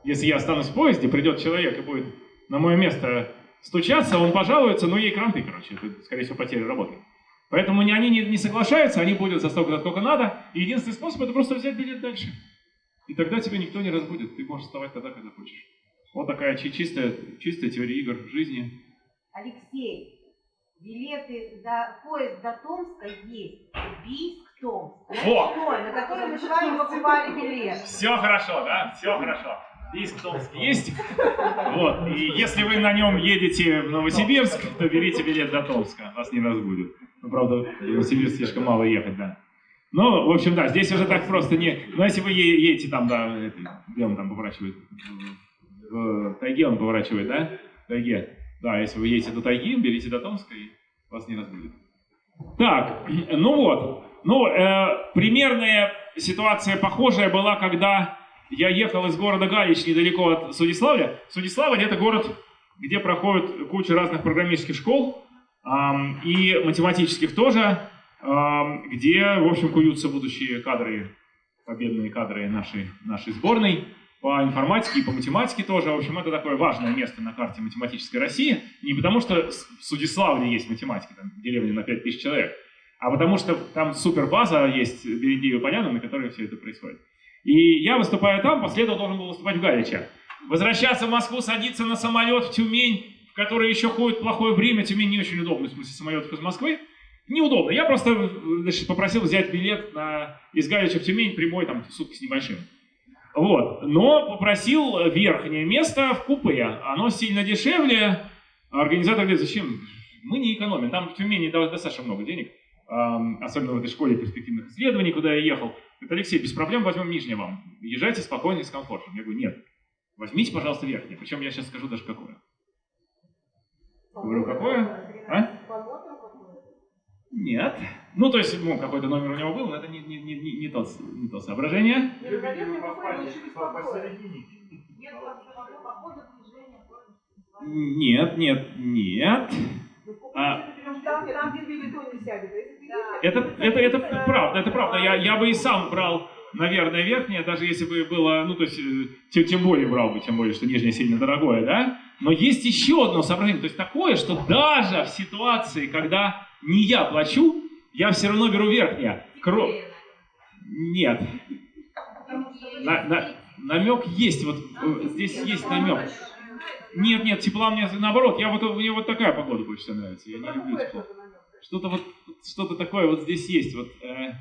Если я останусь в поезде, придет человек и будет на мое место стучаться, он пожалуется, но ей кранты, короче. Это, скорее всего, потеря работы. Поэтому они не, не соглашаются, они будут за столько, сколько надо. И единственный способ это просто взять билет дальше. И тогда тебя никто не разбудит. Ты можешь вставать тогда, когда хочешь. Вот такая чи- чистая, чистая теория игр в жизни. Алексей, билеты до поезд до Томска есть. Бийск, Томск. Во! Той, на который мы с вами покупали билет. Все хорошо, да? Все хорошо. Бийск Томск есть. Вот. И если вы на нем едете в Новосибирск, то берите билет до Томска. Вас не разбудят. Ну, правда, в Новосибирск слишком мало ехать, да. Ну, в общем, да, здесь уже так просто не... Ну, если вы едете там, да, это, где он там поворачивает? В, тайге он поворачивает, да? В тайге. Да, если вы едете до тайги, берите до Томска, и вас не разбудят. Так, ну вот. Ну, э, примерная ситуация похожая была, когда я ехал из города Галич недалеко от Судиславля. Судиславль это город, где проходит куча разных программистских школ и математических тоже, где, в общем, куются будущие кадры, победные кадры нашей, нашей сборной по информатике и по математике тоже. В общем, это такое важное место на карте математической России. Не потому, что в Судиславле есть математики, там деревня на 5000 человек, а потому что там супербаза есть Берендеева поляна, на которой все это происходит. И я выступаю там, после этого должен был выступать в Галиче. Возвращаться в Москву, садиться на самолет в Тюмень, в который еще ходит плохое время. Тюмень не очень удобно, в смысле самолетов из Москвы. Неудобно. Я просто значит, попросил взять билет на, из Галича в Тюмень прямой, там, сутки с небольшим. Вот. Но попросил верхнее место в купе. Оно сильно дешевле. Организатор говорит, зачем? Мы не экономим. Там в Тюмени достаточно много денег. Особенно в этой школе перспективных исследований, куда я ехал. Говорит, Алексей, без проблем возьмем нижнее вам. Езжайте спокойно и с комфортом. Я говорю, нет. Возьмите, пожалуйста, верхнее. Причем я сейчас скажу даже какое. Говорю, какое? А? Нет. Ну, то есть, ну, какой-то номер у него был, но это не, не, не, не, не то, не то соображение. Нет, нет, нет. А. А это, это, это правда, это правда. Я, я бы и сам брал, наверное, верхнее, даже если бы было, ну, то есть, э, тем, тем более брал бы, тем более, что нижнее сильно дорогое, да? Но есть еще одно соображение, то есть такое, что даже в ситуации, когда не я плачу, я все равно беру верхнее. Кро... Нет. На- на- намек есть, вот э, здесь есть намек. Нет, нет, тепла мне наоборот, я вот, мне вот такая погода больше всего нравится, я не люблю тепло. что-то вот, что-то такое вот здесь есть, вот, э,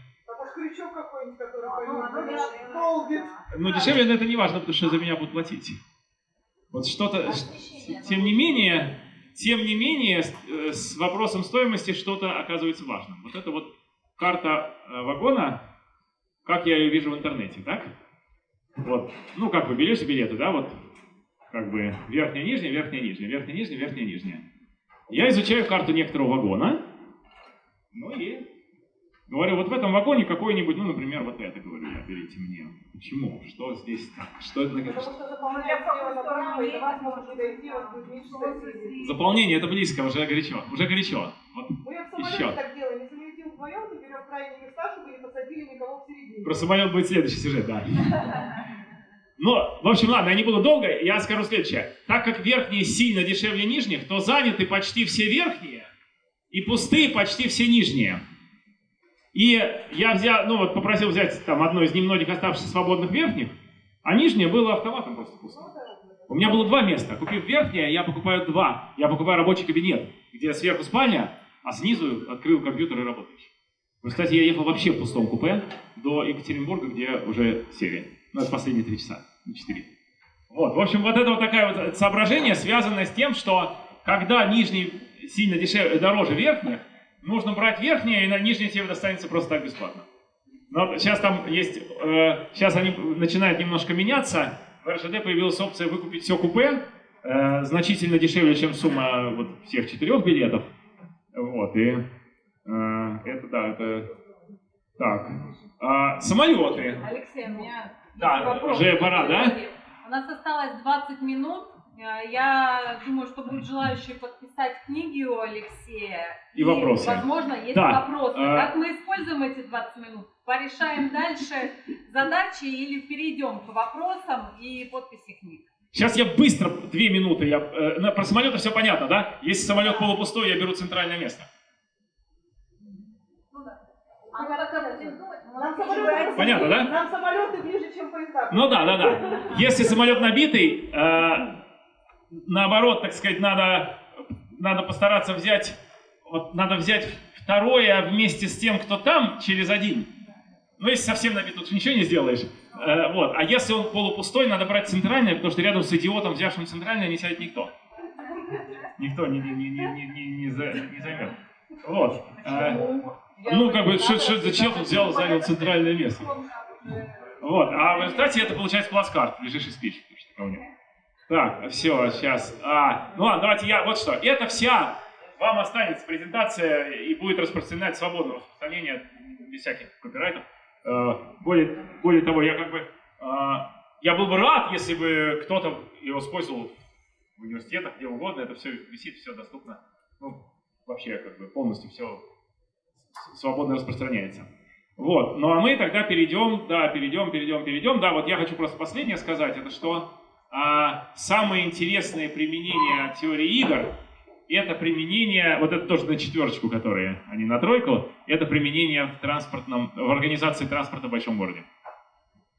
А полбит. ну дешевле, но это не важно, потому что за меня будут платить. Вот что-то, тем не менее, тем не менее, с, э, с вопросом стоимости что-то оказывается важным. Вот это вот карта э, вагона, как я ее вижу в интернете, так? Вот, ну как вы берете билеты, да, вот, как бы верхняя, нижняя, верхняя, нижняя, верхняя, нижняя, верхняя, нижняя. Я изучаю карту некоторого вагона, ну и говорю, вот в этом вагоне какой-нибудь, ну, например, вот это, говорю я, берите мне. Почему? Что здесь так? Что это? Потому что соседей. Заполнение, это близко, уже горячо, уже горячо. Вот. Мы в самолете Еще. так делаем, если мы летим вдвоем, то берем крайние места, чтобы не посадили никого в середине. Про самолет будет следующий сюжет, да. Но, в общем, ладно, я не буду долго, я скажу следующее. Так как верхние сильно дешевле нижних, то заняты почти все верхние и пустые почти все нижние. И я взял, ну вот попросил взять там одно из немногих оставшихся свободных верхних, а нижнее было автоматом просто пусто. У меня было два места. Купив верхнее, я покупаю два. Я покупаю рабочий кабинет, где сверху спальня, а снизу открыл компьютер и. В результате я ехал вообще в пустом купе до Екатеринбурга, где уже серия. Ну, это последние три часа, не четыре. Вот, в общем, вот это вот такое вот соображение, связанное с тем, что когда нижний сильно дешевле, дороже верхних, нужно брать верхнее, и на нижнее тебе достанется просто так бесплатно. Но сейчас там есть, э, сейчас они начинают немножко меняться. В РЖД появилась опция выкупить все купе, э, значительно дешевле, чем сумма вот всех четырех билетов. Вот, и э, это, да, это... Так, А, самолеты. Алексей, у меня Да, вопрос. уже пора, да? У нас осталось 20 минут. Э, Я думаю, что будут желающие подписать книги у Алексея. И вопросы. Возможно, есть Да, вопросы. э, Как мы используем эти 20 минут? Порешаем дальше задачи или перейдем к вопросам и подписи книг? Сейчас я быстро, две минуты, я, э, про самолеты все понятно, да? Если самолет полупустой, я беру центральное место. А Нам самолеты, Понятно, да? Нам самолеты ближе, чем поезда. Ну да, да, да. Если самолет набитый, э, наоборот, так сказать, надо, надо постараться взять, вот надо взять второе вместе с тем, кто там, через один. Ну, если совсем набит, тут ничего не сделаешь. Э, вот. А если он полупустой, надо брать центральное, потому что рядом с идиотом, взявшим центральное, не сядет никто. Никто не, не, не, не, не, не, за- не займет. Вот. Э, ну, как бы, что, что это за чел тут взял, занял центральное место? Вот, а в результате это получается плацкарт, лежишь и спишь. что такого нет. Так, все, сейчас. А, ну ладно, давайте я, вот что. Это вся, вам останется презентация и будет распространять свободное распространение без всяких копирайтов. Э, более, более того, я как бы, э, я был бы рад, если бы кто-то его использовал в университетах, где угодно, это все висит, все доступно. Ну, вообще, как бы полностью все свободно распространяется. Вот, ну а мы тогда перейдем, да, перейдем, перейдем, перейдем. Да, вот я хочу просто последнее сказать, это что а, самое интересное применение теории игр, это применение, вот это тоже на четверочку, которые, а не на тройку, это применение в транспортном, в организации транспорта в большом городе.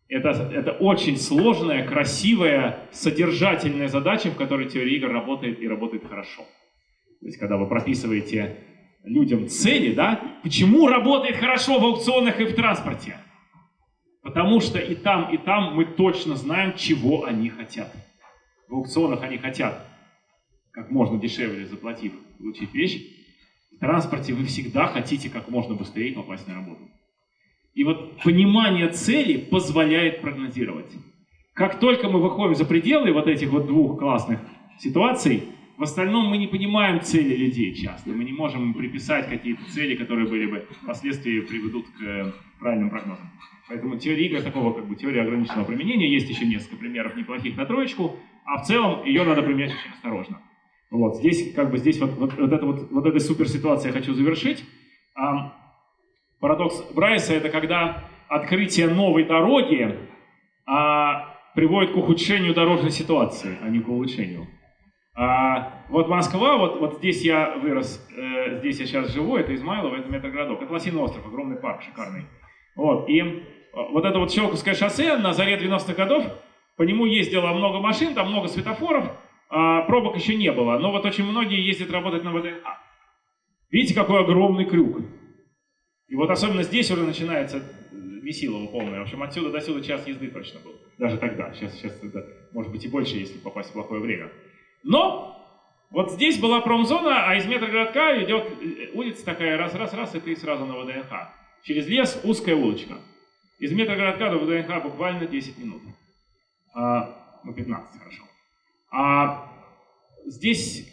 Это, это очень сложная, красивая, содержательная задача, в которой теория игр работает и работает хорошо. То есть, когда вы прописываете людям цели, да, почему работает хорошо в аукционах и в транспорте? Потому что и там, и там мы точно знаем, чего они хотят. В аукционах они хотят как можно дешевле заплатив, получить вещь. В транспорте вы всегда хотите как можно быстрее попасть на работу. И вот понимание цели позволяет прогнозировать. Как только мы выходим за пределы вот этих вот двух классных ситуаций, в остальном мы не понимаем цели людей часто. Мы не можем приписать какие-то цели, которые были бы впоследствии приведут к э, правильным прогнозам. Поэтому теория игр такого, как бы теория ограниченного применения, есть еще несколько примеров неплохих на троечку, а в целом ее надо применять очень осторожно. Вот здесь, как бы здесь вот, вот, вот, это вот, вот этой суперситуацией я хочу завершить. А, парадокс Брайса это когда открытие новой дороги а, приводит к ухудшению дорожной ситуации, а не к улучшению. А, вот Москва, вот, вот здесь я вырос, э, здесь я сейчас живу, это Измайлово, это метрогородок, это Лосиный остров, огромный парк, шикарный. Вот, и э, вот это вот Щелковское шоссе на заре 90-х годов, по нему ездило много машин, там много светофоров, а пробок еще не было, но вот очень многие ездят работать на ВДНХ. Видите, какой огромный крюк. И вот особенно здесь уже начинается э, Месилово полное. В общем, отсюда до сюда час езды точно был. Даже тогда. Сейчас, сейчас это может быть и больше, если попасть в плохое время. Но вот здесь была промзона, а из метрогородка идет э, улица такая, раз-раз-раз, и ты сразу на ВДНХ. Через лес узкая улочка. Из метрогородка до ВДНХ буквально 10 минут. А, ну, 15, хорошо. А здесь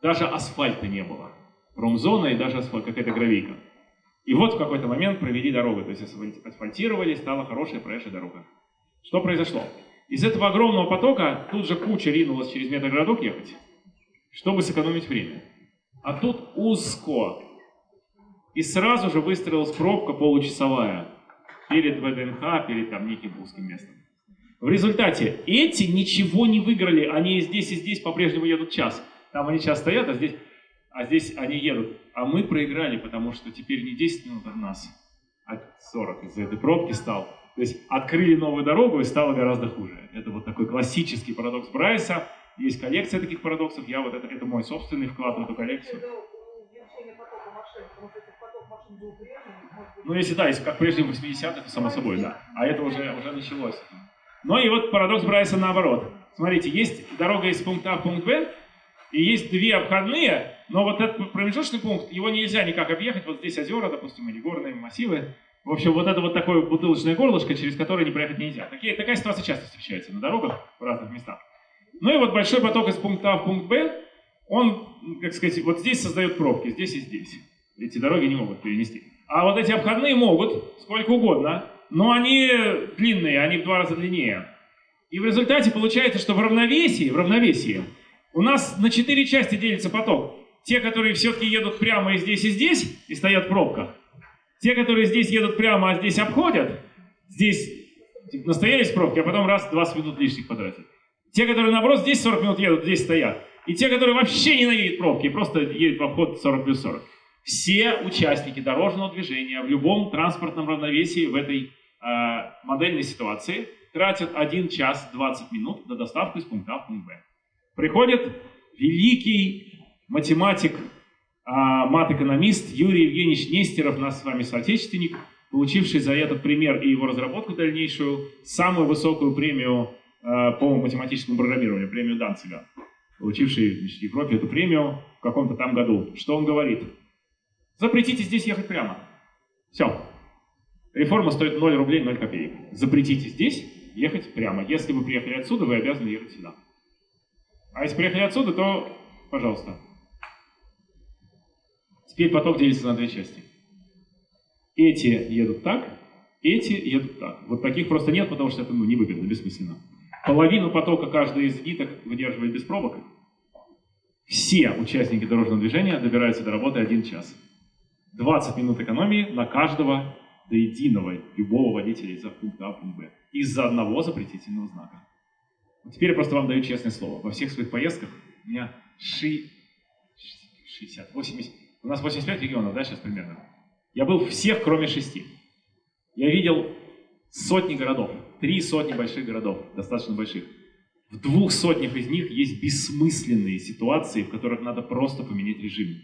даже асфальта не было. Промзона и даже асфальт, какая-то гравийка. И вот в какой-то момент провели дорогу, то есть асфальти- асфальтировали, стала хорошая проезжая дорога. Что произошло? Из этого огромного потока тут же куча ринулась через метрогородок ехать, чтобы сэкономить время. А тут узко. И сразу же выстроилась пробка получасовая перед ВДНХ, перед там неким узким местом. В результате эти ничего не выиграли, они и здесь, и здесь по-прежнему едут час. Там они час стоят, а здесь, а здесь они едут. А мы проиграли, потому что теперь не 10 минут от нас, а 40 из-за этой пробки стал. То есть открыли новую дорогу и стало гораздо хуже. Это вот такой классический парадокс Брайса. Есть коллекция таких парадоксов. Я вот это, это мой собственный вклад в эту коллекцию. Ну, если да, если как прежде в 80-х, то само собой, да. А это уже, уже началось. Ну и вот парадокс Брайса наоборот. Смотрите, есть дорога из пункта А в пункт Б, и есть две обходные, но вот этот промежуточный пункт, его нельзя никак объехать. Вот здесь озера, допустим, или горные массивы. В общем, вот это вот такое бутылочное горлышко, через которое не проехать нельзя. Такие, такая ситуация часто встречается на дорогах в разных местах. Ну и вот большой поток из пункта А в пункт Б, он, как сказать, вот здесь создает пробки, здесь и здесь. Эти дороги не могут перенести. А вот эти обходные могут, сколько угодно, но они длинные, они в два раза длиннее. И в результате получается, что в равновесии, в равновесии у нас на четыре части делится поток. Те, которые все-таки едут прямо и здесь, и здесь, и стоят в пробках. Те, которые здесь едут прямо, а здесь обходят, здесь типа, настоялись в пробке, а потом раз 20 минут лишних потратили. Те, которые наоборот здесь 40 минут едут, здесь стоят. И те, которые вообще ненавидят пробки, просто едут в обход 40 плюс 40. Все участники дорожного движения в любом транспортном равновесии в этой э, модельной ситуации тратят 1 час 20 минут на доставку из пункта А в пункт Б. Приходит великий математик, мат-экономист Юрий Евгеньевич Нестеров, наш с вами соотечественник, получивший за этот пример и его разработку дальнейшую самую высокую премию а, по математическому программированию, премию Данцига, получивший в Европе эту премию в каком-то там году. Что он говорит? Запретите здесь ехать прямо. Все. Реформа стоит 0 рублей 0 копеек. Запретите здесь ехать прямо. Если вы приехали отсюда, вы обязаны ехать сюда. А если приехали отсюда, то, пожалуйста. Теперь поток делится на две части. Эти едут так, эти едут так. Вот таких просто нет, потому что это ну, невыгодно, бессмысленно. Половину потока каждый из ниток выдерживает без пробок. Все участники дорожного движения добираются до работы один час. 20 минут экономии на каждого до единого любого водителя из пункта А в пункт Б. Из-за одного запретительного знака. Теперь я просто вам даю честное слово. Во всех своих поездках у меня ши... 60, 80... У нас 85 регионов, да, сейчас примерно? Я был всех, кроме шести. Я видел сотни городов, три сотни больших городов, достаточно больших. В двух сотнях из них есть бессмысленные ситуации, в которых надо просто поменять режим.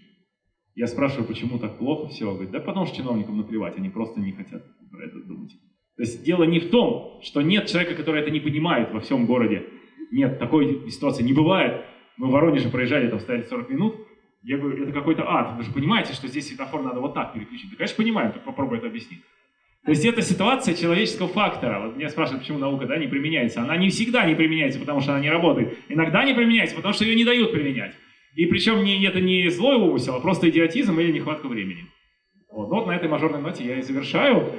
Я спрашиваю, почему так плохо все? Говорит, да потому что чиновникам наплевать, они просто не хотят про это думать. То есть дело не в том, что нет человека, который это не понимает во всем городе. Нет, такой ситуации не бывает. Мы в Воронеже проезжали, там стояли 40 минут. Я говорю, это какой-то ад. Вы же понимаете, что здесь светофор надо вот так переключить? Да, конечно, понимаем, так попробуй это объяснить. То есть это ситуация человеческого фактора. Вот меня спрашивают, почему наука да, не применяется. Она не всегда не применяется, потому что она не работает. Иногда не применяется, потому что ее не дают применять. И причем не, это не злой умысел, а просто идиотизм или нехватка времени. Вот, вот на этой мажорной ноте я и завершаю.